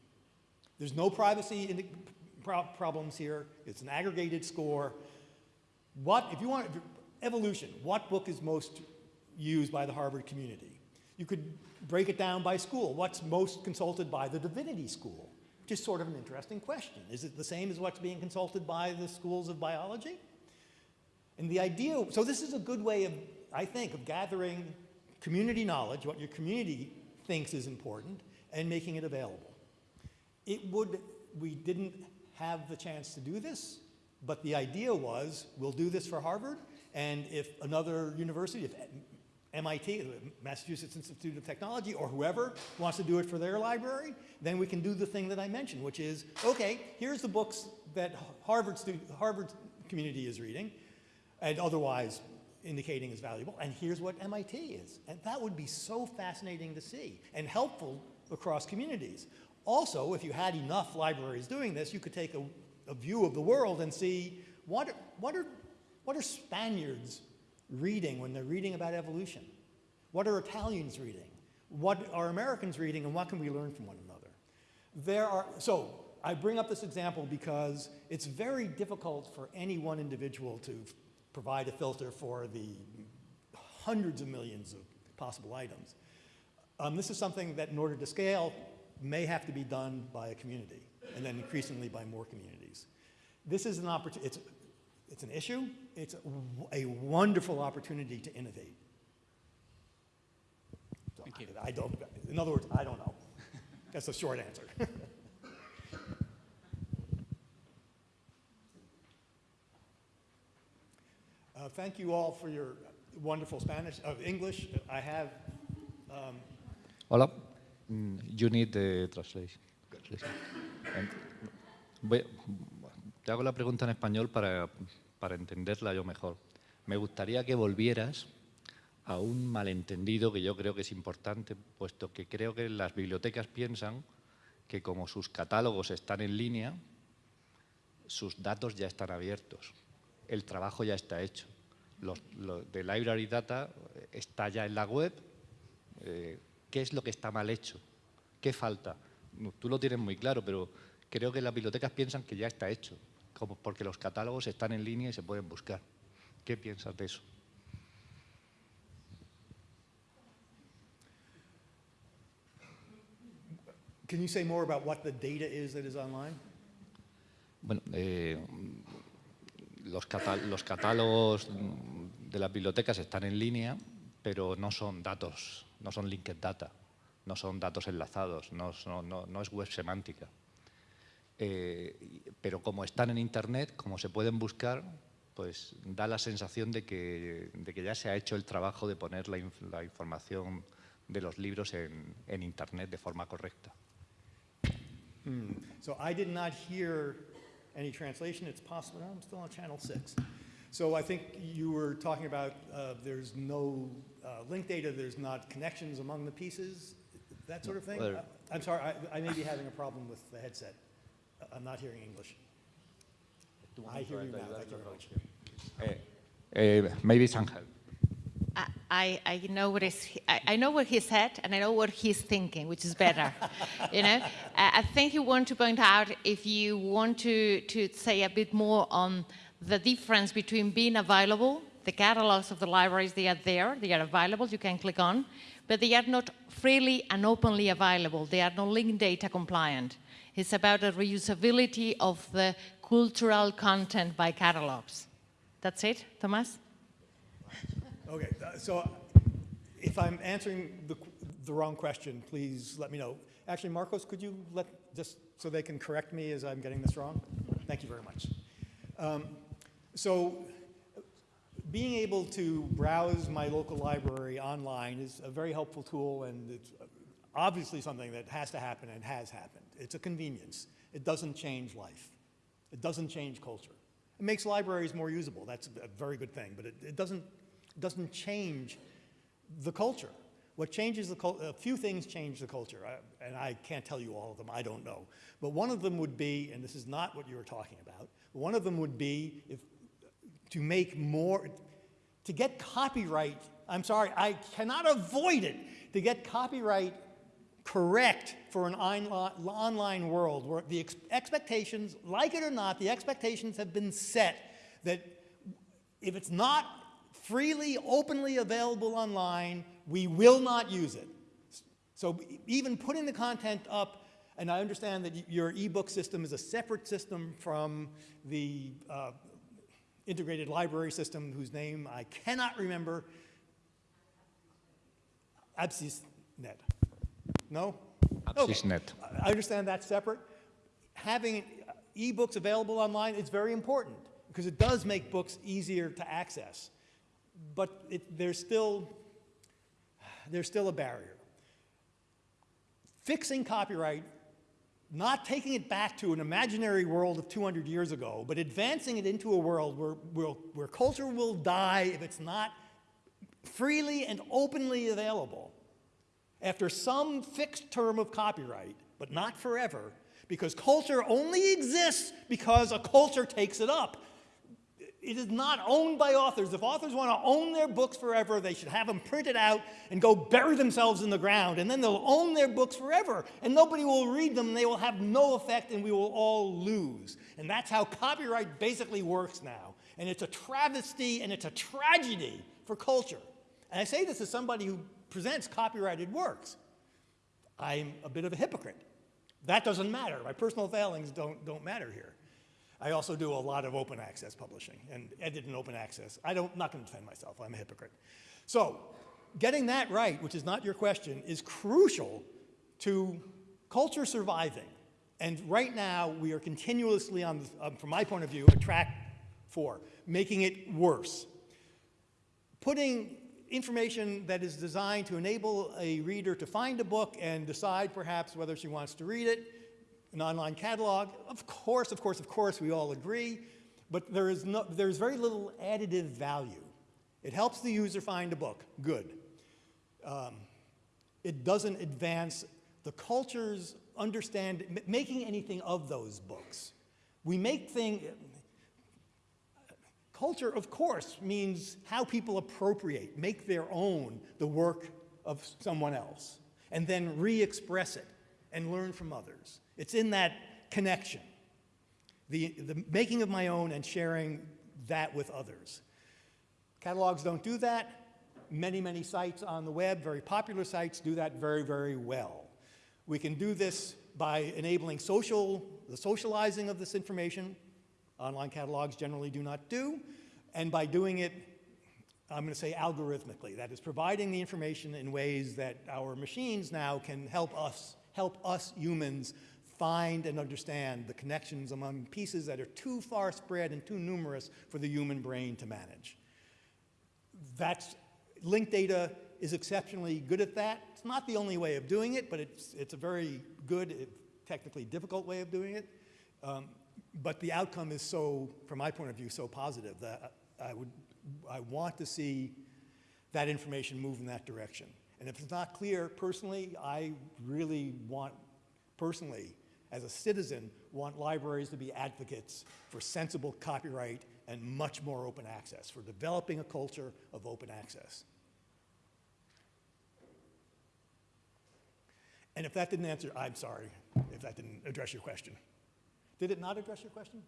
S3: There's no privacy in pro- problems here. It's an aggregated score. What, if you want, evolution, what book is most used by the Harvard community? You could break it down by school. What's most consulted by the divinity school? Which is sort of an interesting question. Is it the same as what's being consulted by the schools of biology? And the idea, so this is a good way of, I think, of gathering community knowledge, what your community thinks is important, and making it available. It would, we didn't have the chance to do this, but the idea was we'll do this for Harvard, and if another university, if MIT, Massachusetts Institute of Technology, or whoever wants to do it for their library, then we can do the thing that I mentioned, which is, okay, here's the books that Harvard, Harvard community is reading. and otherwise indicating is valuable. And here's what MIT is. And that would be so fascinating to see and helpful across communities. Also, if you had enough libraries doing this, you could take a, a view of the world and see what, what, are, what are Spaniards reading when they're reading about evolution? What are Italians reading? What are Americans reading and what can we learn from one another? There are, so I bring up this example because it's very difficult for any one individual to provide a filter for the hundreds of millions of possible items. Um, this is something that in order to scale may have to be done by a community and then increasingly by more communities. This is an opportunity, it's, it's an issue, it's a, a wonderful opportunity to innovate. So
S5: Thank you.
S3: I, I don't, in other words, I don't know. That's the short answer. Uh, thank you all for your wonderful Spanish, of English. I have, um,
S6: Hola. Mm, You need the translation. translation. Em, voy- te hago la pregunta en español para, para entenderla yo mejor. Me gustaría que volvieras a un malentendido que yo creo que es importante, puesto que creo que las bibliotecas piensan que como sus catálogos están en línea, sus datos ya están abiertos, el trabajo ya está hecho. Los, lo de Library Data eh, está ya en la web, eh, ¿qué es lo que está mal hecho? ¿Qué falta? Tú lo tienes muy claro, pero creo que las bibliotecas piensan que ya está hecho, como porque los catálogos están en línea y se pueden buscar. ¿Qué piensas de eso?
S3: can you say more about what the data is that is online?
S6: Bueno, eh, los, catálogos de las bibliotecas están en línea, pero no son datos, no son linked data, no son datos enlazados, no, son- no- no es web semántica. Eh, pero como están en Internet, como se pueden buscar, pues da la sensación de que, de que ya se ha hecho el trabajo de poner la, inf- la información de los libros en, en Internet de forma correcta.
S3: So I did not hear any translation. It's possible, no, I'm still on channel six. So I think you were talking about uh, there's no uh, link data, there's not connections among the pieces, that sort of thing?
S6: Well-
S3: Uh, I'm sorry, I, I may be having a problem with the headset. Uh, I'm not hearing English. Do I hear you now, thank you very much.
S6: Eh, eh, maybe some help.
S4: I- I, I know what is I, I know what he said and I know what he's thinking, which is better. you know, I I think you want to point out if you want to to say a bit more on the difference between being available, the catalogs of the libraries they are there, they are available, you can click on, but they are not freely and openly available. They are not linked data compliant. It's about the reusability of the cultural content by catalogs. That's it, Thomas?
S3: Okay, uh, so if I'm answering the, the wrong question, please let me know. Actually, Marcos, could you let, just so they can correct me as I'm getting this wrong? Thank you very much. Um, So being able to browse my local library online is a very helpful tool and it's obviously something that has to happen and has happened. It's a convenience. It doesn't change life. It doesn't change culture. It makes libraries more usable. That's a very good thing, but it, it doesn't, doesn't change the culture. What changes the culture, a few things change the culture, I- and I can't tell you all of them, I don't know. But one of them would be, and this is not what you were talking about, one of them would be if, to make more, to get copyright, I'm sorry, I cannot avoid it, to get copyright correct for an online world where the ex- expectations, like it or not, the expectations have been set that if it's not freely, openly available online, we will not use it. So even putting the content up, and I understand that your ebook system is a separate system from the uh, integrated library system whose name I cannot remember. AbsysNet. No? Okay.
S6: AbsysNet.
S3: I understand that's separate. Having ebooks available online is very important because it does make books easier to access. But it, there's still, there's still a barrier. Fixing copyright not taking it back to an imaginary world of 200 years ago, but advancing it into a world where, where, where culture will die if it's not freely and openly available after some fixed term of copyright, but not forever, because culture only exists because a culture takes it up. It is not owned by authors. If authors want to own their books forever, they should have them printed out and go bury themselves in the ground, and then they'll own their books forever, and nobody will read them, and they will have no effect, and we will all lose. And that's how copyright basically works now. And it's a travesty and it's a tragedy for culture. And I say this as somebody who presents copyrighted works. I'm a bit of a hypocrite. That doesn't matter. My personal failings don't, don't matter here. I also do a lot of open access publishing and edit in open access. I don't, I'm not going to defend myself. I'm a hypocrite. So getting that right, which is not your question, is crucial to culture surviving. And right now, we are continuously on, um, from my point of view, a track for making it worse. Putting information that is designed to enable a reader to find a book and decide perhaps whether she wants to read it an online catalog. Of course, of course, of course, we all agree, but there is, no, there is very little additive value. It helps the user find a book, good. Um, it doesn't advance the culture's understand, making anything of those books. We make things, culture, of course, means how people appropriate, make their own the work of someone else, and then re-express it and learn from others. It's in that connection, the, the making of my own and sharing that with others. Catalogs don't do that. Many, many sites on the web, very popular sites, do that very, very well. We can do this by enabling social, the socializing of this information. Online catalogs generally do not do. And by doing it, I'm going to say algorithmically, that is providing the information in ways that our machines now can help us, help us humans find and understand the connections among pieces that are too far spread and too numerous for the human brain to manage. That's, linked data is exceptionally good at that. It's not the only way of doing it, but it's, it's a very good, technically difficult way of doing it. Um, but the outcome is so, from my point of view, so positive that I, would, I want to see that information move in that direction. And if it's not clear, personally, I really want, personally, as a citizen, want libraries to be advocates for sensible copyright and much more open access, for developing a culture of open access. And if that didn't answer, I'm sorry if that didn't address your question. Did it not address your question?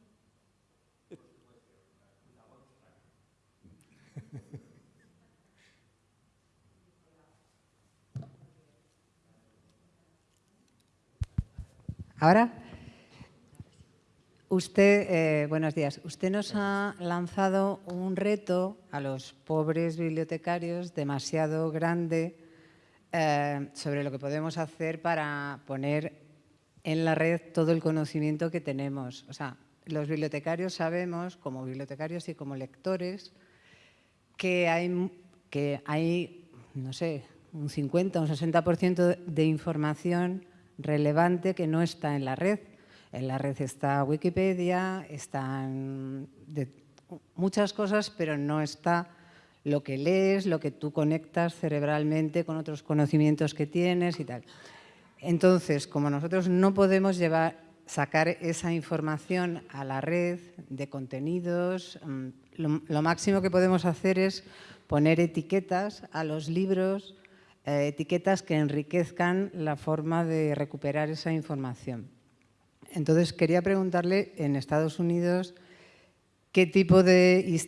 S7: Ahora, usted, eh, buenos días. Usted nos ha lanzado un reto a los pobres bibliotecarios demasiado grande eh, sobre lo que podemos hacer para poner en la red todo el conocimiento que tenemos. O sea, los bibliotecarios sabemos, como bibliotecarios y como lectores, que hay, que hay no sé, un 50 o un 60% de información relevante que no está en la red. En la red está Wikipedia, están muchas cosas, pero no está lo que lees, lo que tú conectas cerebralmente con otros conocimientos que tienes y tal. Entonces, como nosotros no podemos llevar, sacar esa información a la red de contenidos, mm, lo, máximo que podemos hacer es poner etiquetas a los libros eh, etiquetas que enriquezcan la forma de recuperar esa información. Entonces, quería preguntarle en Estados Unidos qué tipo de...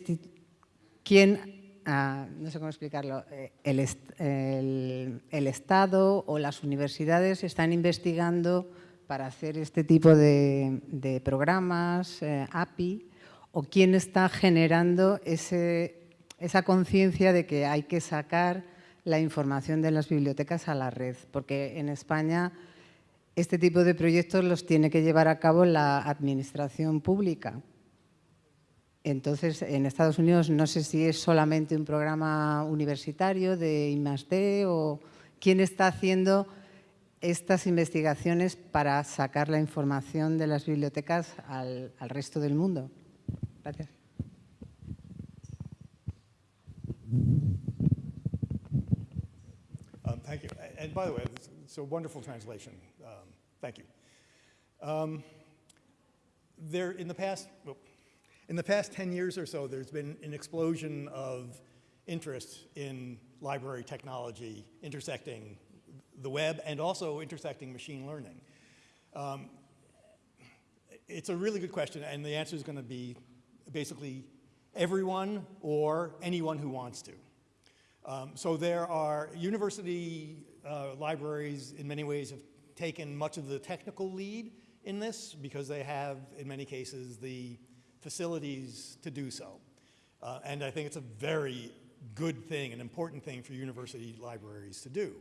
S7: quién, no sé cómo explicarlo, eh, el, Estado o las universidades están investigando para hacer este tipo de, programas, eh, API, o quién está generando esa conciencia de que hay que sacar la información de las bibliotecas a la red, porque en España este tipo de proyectos los tiene que llevar a cabo la administración pública. Entonces, en Estados Unidos no sé si es solamente un programa universitario de I+.D. o quién está haciendo estas investigaciones para sacar la información de las bibliotecas al, resto del mundo. Gracias.
S3: Um, thank you. And by the way, it's, a wonderful translation. Um, thank you. Um, there, in the past, in the past 10 years or so, there's been an explosion of interest in library technology intersecting the web and also intersecting machine learning. Um, it's a really good question, and the answer is going to be basically everyone or anyone who wants to. Um, so there are university uh, libraries in many ways have taken much of the technical lead in this because they have, in many cases, the facilities to do so. Uh, and I think it's a very good thing, an important thing for university libraries to do.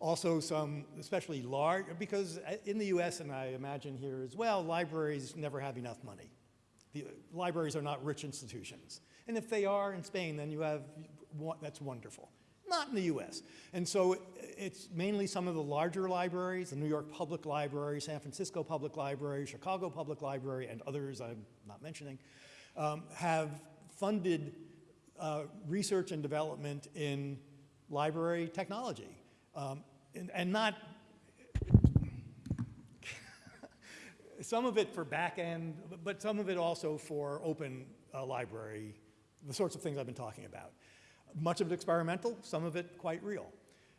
S3: Also some, especially large, because in the US and I imagine here as well, libraries never have enough money. The libraries are not rich institutions. And if they are in Spain, then you have, that's wonderful. Not in the US. And so it's mainly some of the larger libraries, the New York Public Library, San Francisco Public Library, Chicago Public Library, and others I'm not mentioning, um, have funded uh, research and development in library technology. Um, and, and not some of it for back end, but some of it also for open uh, library, the sorts of things I've been talking about. Much of it experimental, some of it quite real.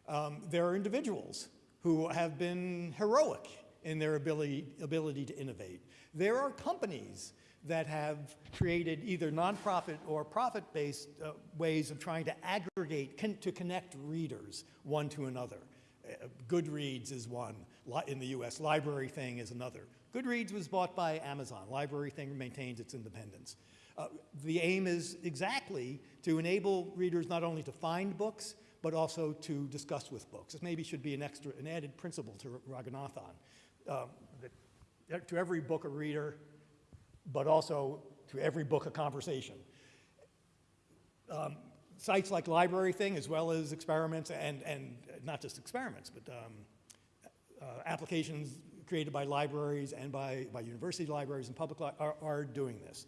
S3: Um, there are individuals who have been heroic in their ability, ability to innovate. There are companies that have created either nonprofit or profit-based uh, ways of trying to aggregate, con to connect readers one to another. Uh, Goodreads is one in the US, Library Thing is another. Goodreads was bought by Amazon. Library Thing maintains its independence. Uh, the aim is exactly to enable readers not only to find books, but also to discuss with books. This maybe should be an extra, an added principle to Ranganathan. Um, that to every book a reader, but also to every book a conversation. Um, sites like Library Thing, as well as experiments, and, and not just experiments, but um, uh, applications created by libraries and by, by university libraries and public li are, are doing this.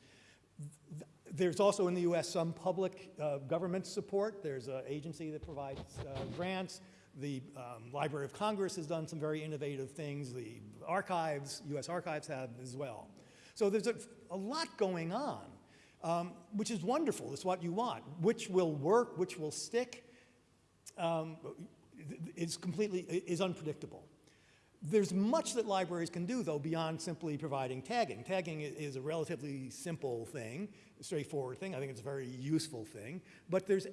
S3: There's also in the US some public uh, government support. There's an agency that provides uh, grants. The um, Library of Congress has done some very innovative things. The archives, US archives have as well. So there's a, a lot going on, um, which is wonderful. It's what you want. Which will work, which will stick, um, is completely, is unpredictable. There's much that libraries can do, though, beyond simply providing tagging. Tagging is a relatively simple thing, straightforward thing. I think it's a very useful thing. But there's,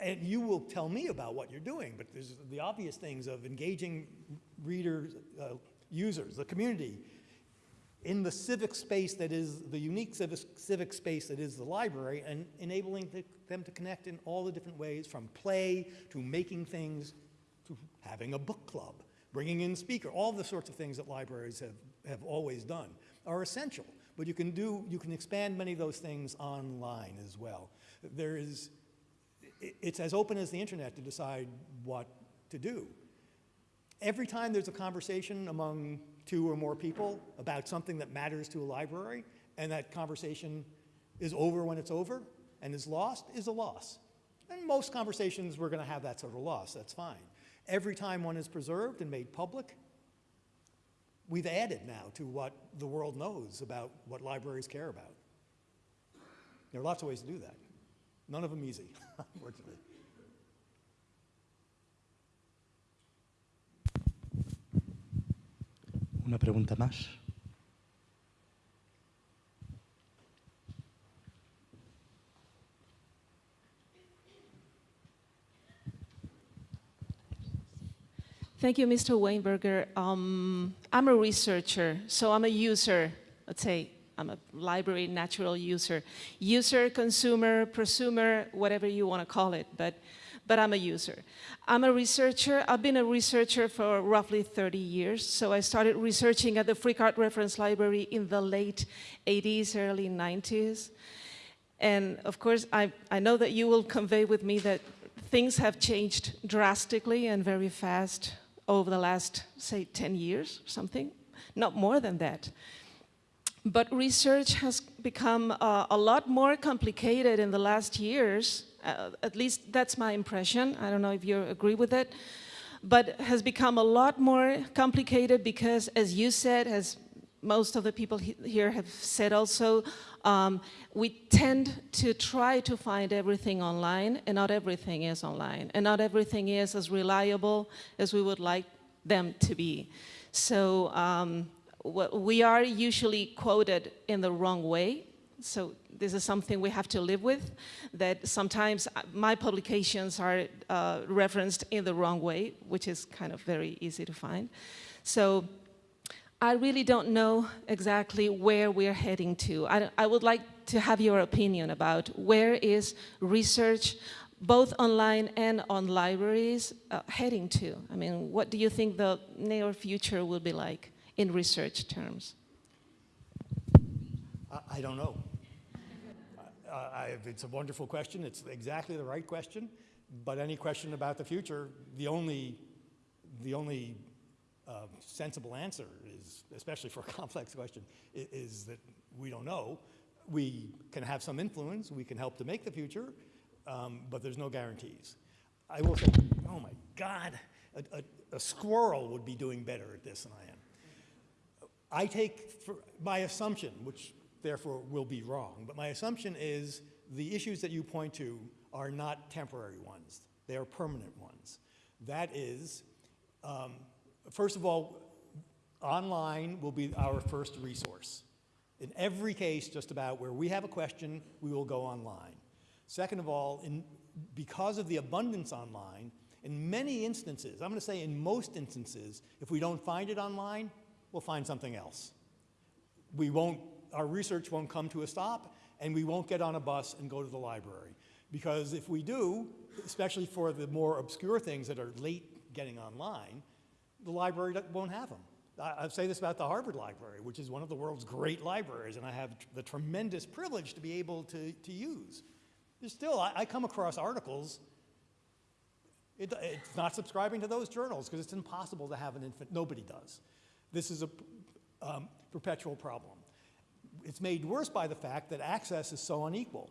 S3: and you will tell me about what you're doing, but there's the obvious things of engaging readers, uh, users, the community, in the civic space that is the unique civic, civic space that is the library and enabling the, them to connect in all the different ways from play to making things to having a book club bringing in speaker, all the sorts of things that libraries have, have always done are essential. But you can do, you can expand many of those things online as well. There is, it's as open as the internet to decide what to do. Every time there's a conversation among two or more people about something that matters to a library, and that conversation is over when it's over and is lost, is a loss. And most conversations, we're going to have that sort of loss. That's fine. Every time one is preserved and made public, we've added now to what the world knows about what libraries care about. There are lots of ways to do that. None of them easy, unfortunately.
S2: Una pregunta más.
S8: Thank you, Mr. Weinberger. Um, I'm a researcher, so I'm a user. Let's say I'm a library natural user. User, consumer, prosumer, whatever you want to call it, but, but I'm a user. I'm a researcher. I've been a researcher for roughly 30 years. So I started researching at the Art Reference Library in the late 80s, early 90s. And of course, I, I know that you will convey with me that things have changed drastically and very fast over the last, say, 10 years, something, not more than that. But research has become uh, a lot more complicated in the last years, uh, at least that's my impression. I don't know if you agree with it, but has become a lot more complicated because, as you said, as most of the people he here have said also, um, we tend to try to find everything online, and not everything is online, and not everything is as reliable as we would like them to be. So um, we are usually quoted in the wrong way. So this is something we have to live with, that sometimes uh, my publications are uh, referenced in the wrong way, which is kind of very easy to find. So I really don't know exactly where we're heading to. I, I would like to have your opinion about where is research, both online and on libraries, uh, heading to? I mean, what do you think the near future will be like? in research terms?
S3: I, I don't know. I, it's a wonderful question. It's exactly the right question. But any question about the future, the only, the only uh, sensible answer is, especially for a complex question, is, is that we don't know. We can have some influence. We can help to make the future, um, but there's no guarantees. I will say, oh my God, a, a, a squirrel would be doing better at this than I am. I take my assumption, which therefore will be wrong, but my assumption is the issues that you point to are not temporary ones. They are permanent ones. That is, um, first of all, online will be our first resource. In every case, just about where we have a question, we will go online. Second of all, in, because of the abundance online, in many instances, I'm going to say in most instances, if we don't find it online, we'll find something else. We won't, our research won't come to a stop, and we won't get on a bus and go to the library. Because if we do, especially for the more obscure things that are late getting online, the library won't have them. I, say this about the Harvard Library, which is one of the world's great libraries, and I have the tremendous privilege to be able to, to use. There's still, I, I come across articles it, it's not subscribing to those journals because it's impossible to have an infant. Nobody does. This is a um, perpetual problem. It's made worse by the fact that access is so unequal.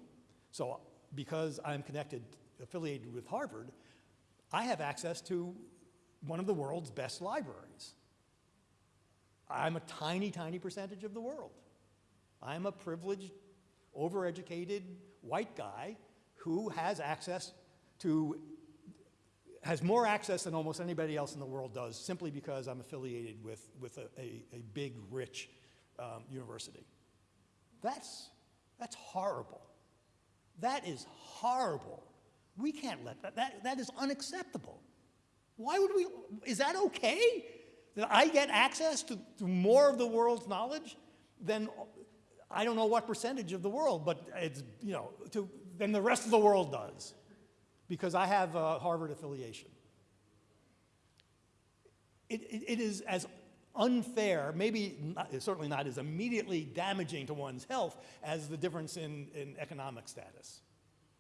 S3: So because I'm connected, affiliated with Harvard, I have access to one of the world's best libraries. I'm a tiny, tiny percentage of the world. I'm a privileged, overeducated white guy who has access to has more access than almost anybody else in the world does simply because I'm affiliated with, with a, a, a big, rich um, university. That's, that's horrible. That is horrible. We can't let that, that, that is unacceptable. Why would we, is that okay? That I get access to, to more of the world's knowledge than, I don't know what percentage of the world, but it's, you know, to, than the rest of the world does because I have a Harvard affiliation. It, it, it is as unfair, maybe not, certainly not as immediately damaging to one's health as the difference in, in economic status.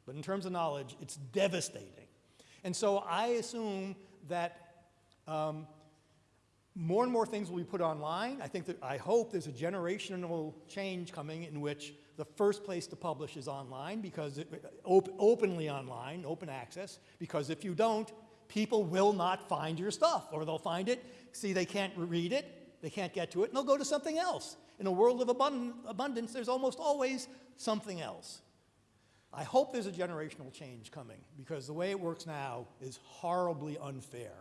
S3: But in terms of knowledge, it's devastating. And so I assume that um, more and more things will be put online. I think that, I hope there's a generational change coming in which the first place to publish is online because it, op openly online, open access, because if you don't, people will not find your stuff or they'll find it, see they can't read it, they can't get to it, and they'll go to something else. In a world of abund abundance, there's almost always something else. I hope there's a generational change coming because the way it works now is horribly unfair.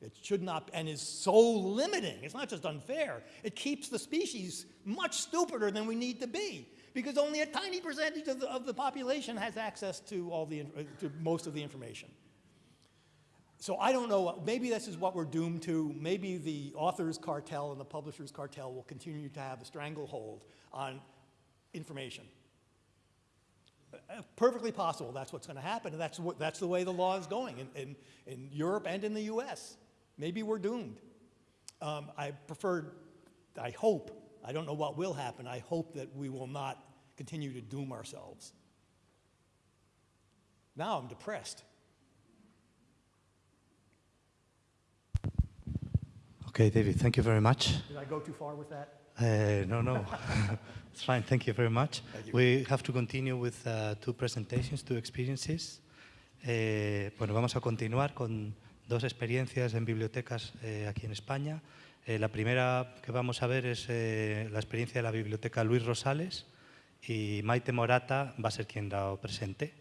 S3: It should not, and is so limiting. It's not just unfair. It keeps the species much stupider than we need to be because only a tiny percentage of the, of the population has access to, all the, uh, to most of the information. So I don't know, maybe this is what we're doomed to. Maybe the author's cartel and the publisher's cartel will continue to have a stranglehold on information. Perfectly possible that's what's going to happen, and that's, what, that's the way the law is going in, in, in Europe and in the US. Maybe we're doomed. Um, I prefer, I hope I don't know what will happen. I hope that we will not continue to doom ourselves. Now I'm depressed.
S2: Okay, David, thank you very much.
S3: Did I go too far with that?
S2: Uh, no, no, it's fine. Thank you very much. We have to continue with uh, two presentations, two experiences. Eh, bueno, vamos a continuar con dos experiencias en bibliotecas eh, aquí en España. Eh, la primera que vamos a ver es la experiencia de la biblioteca Luis Rosales y Maite Morata va a ser quien la presente.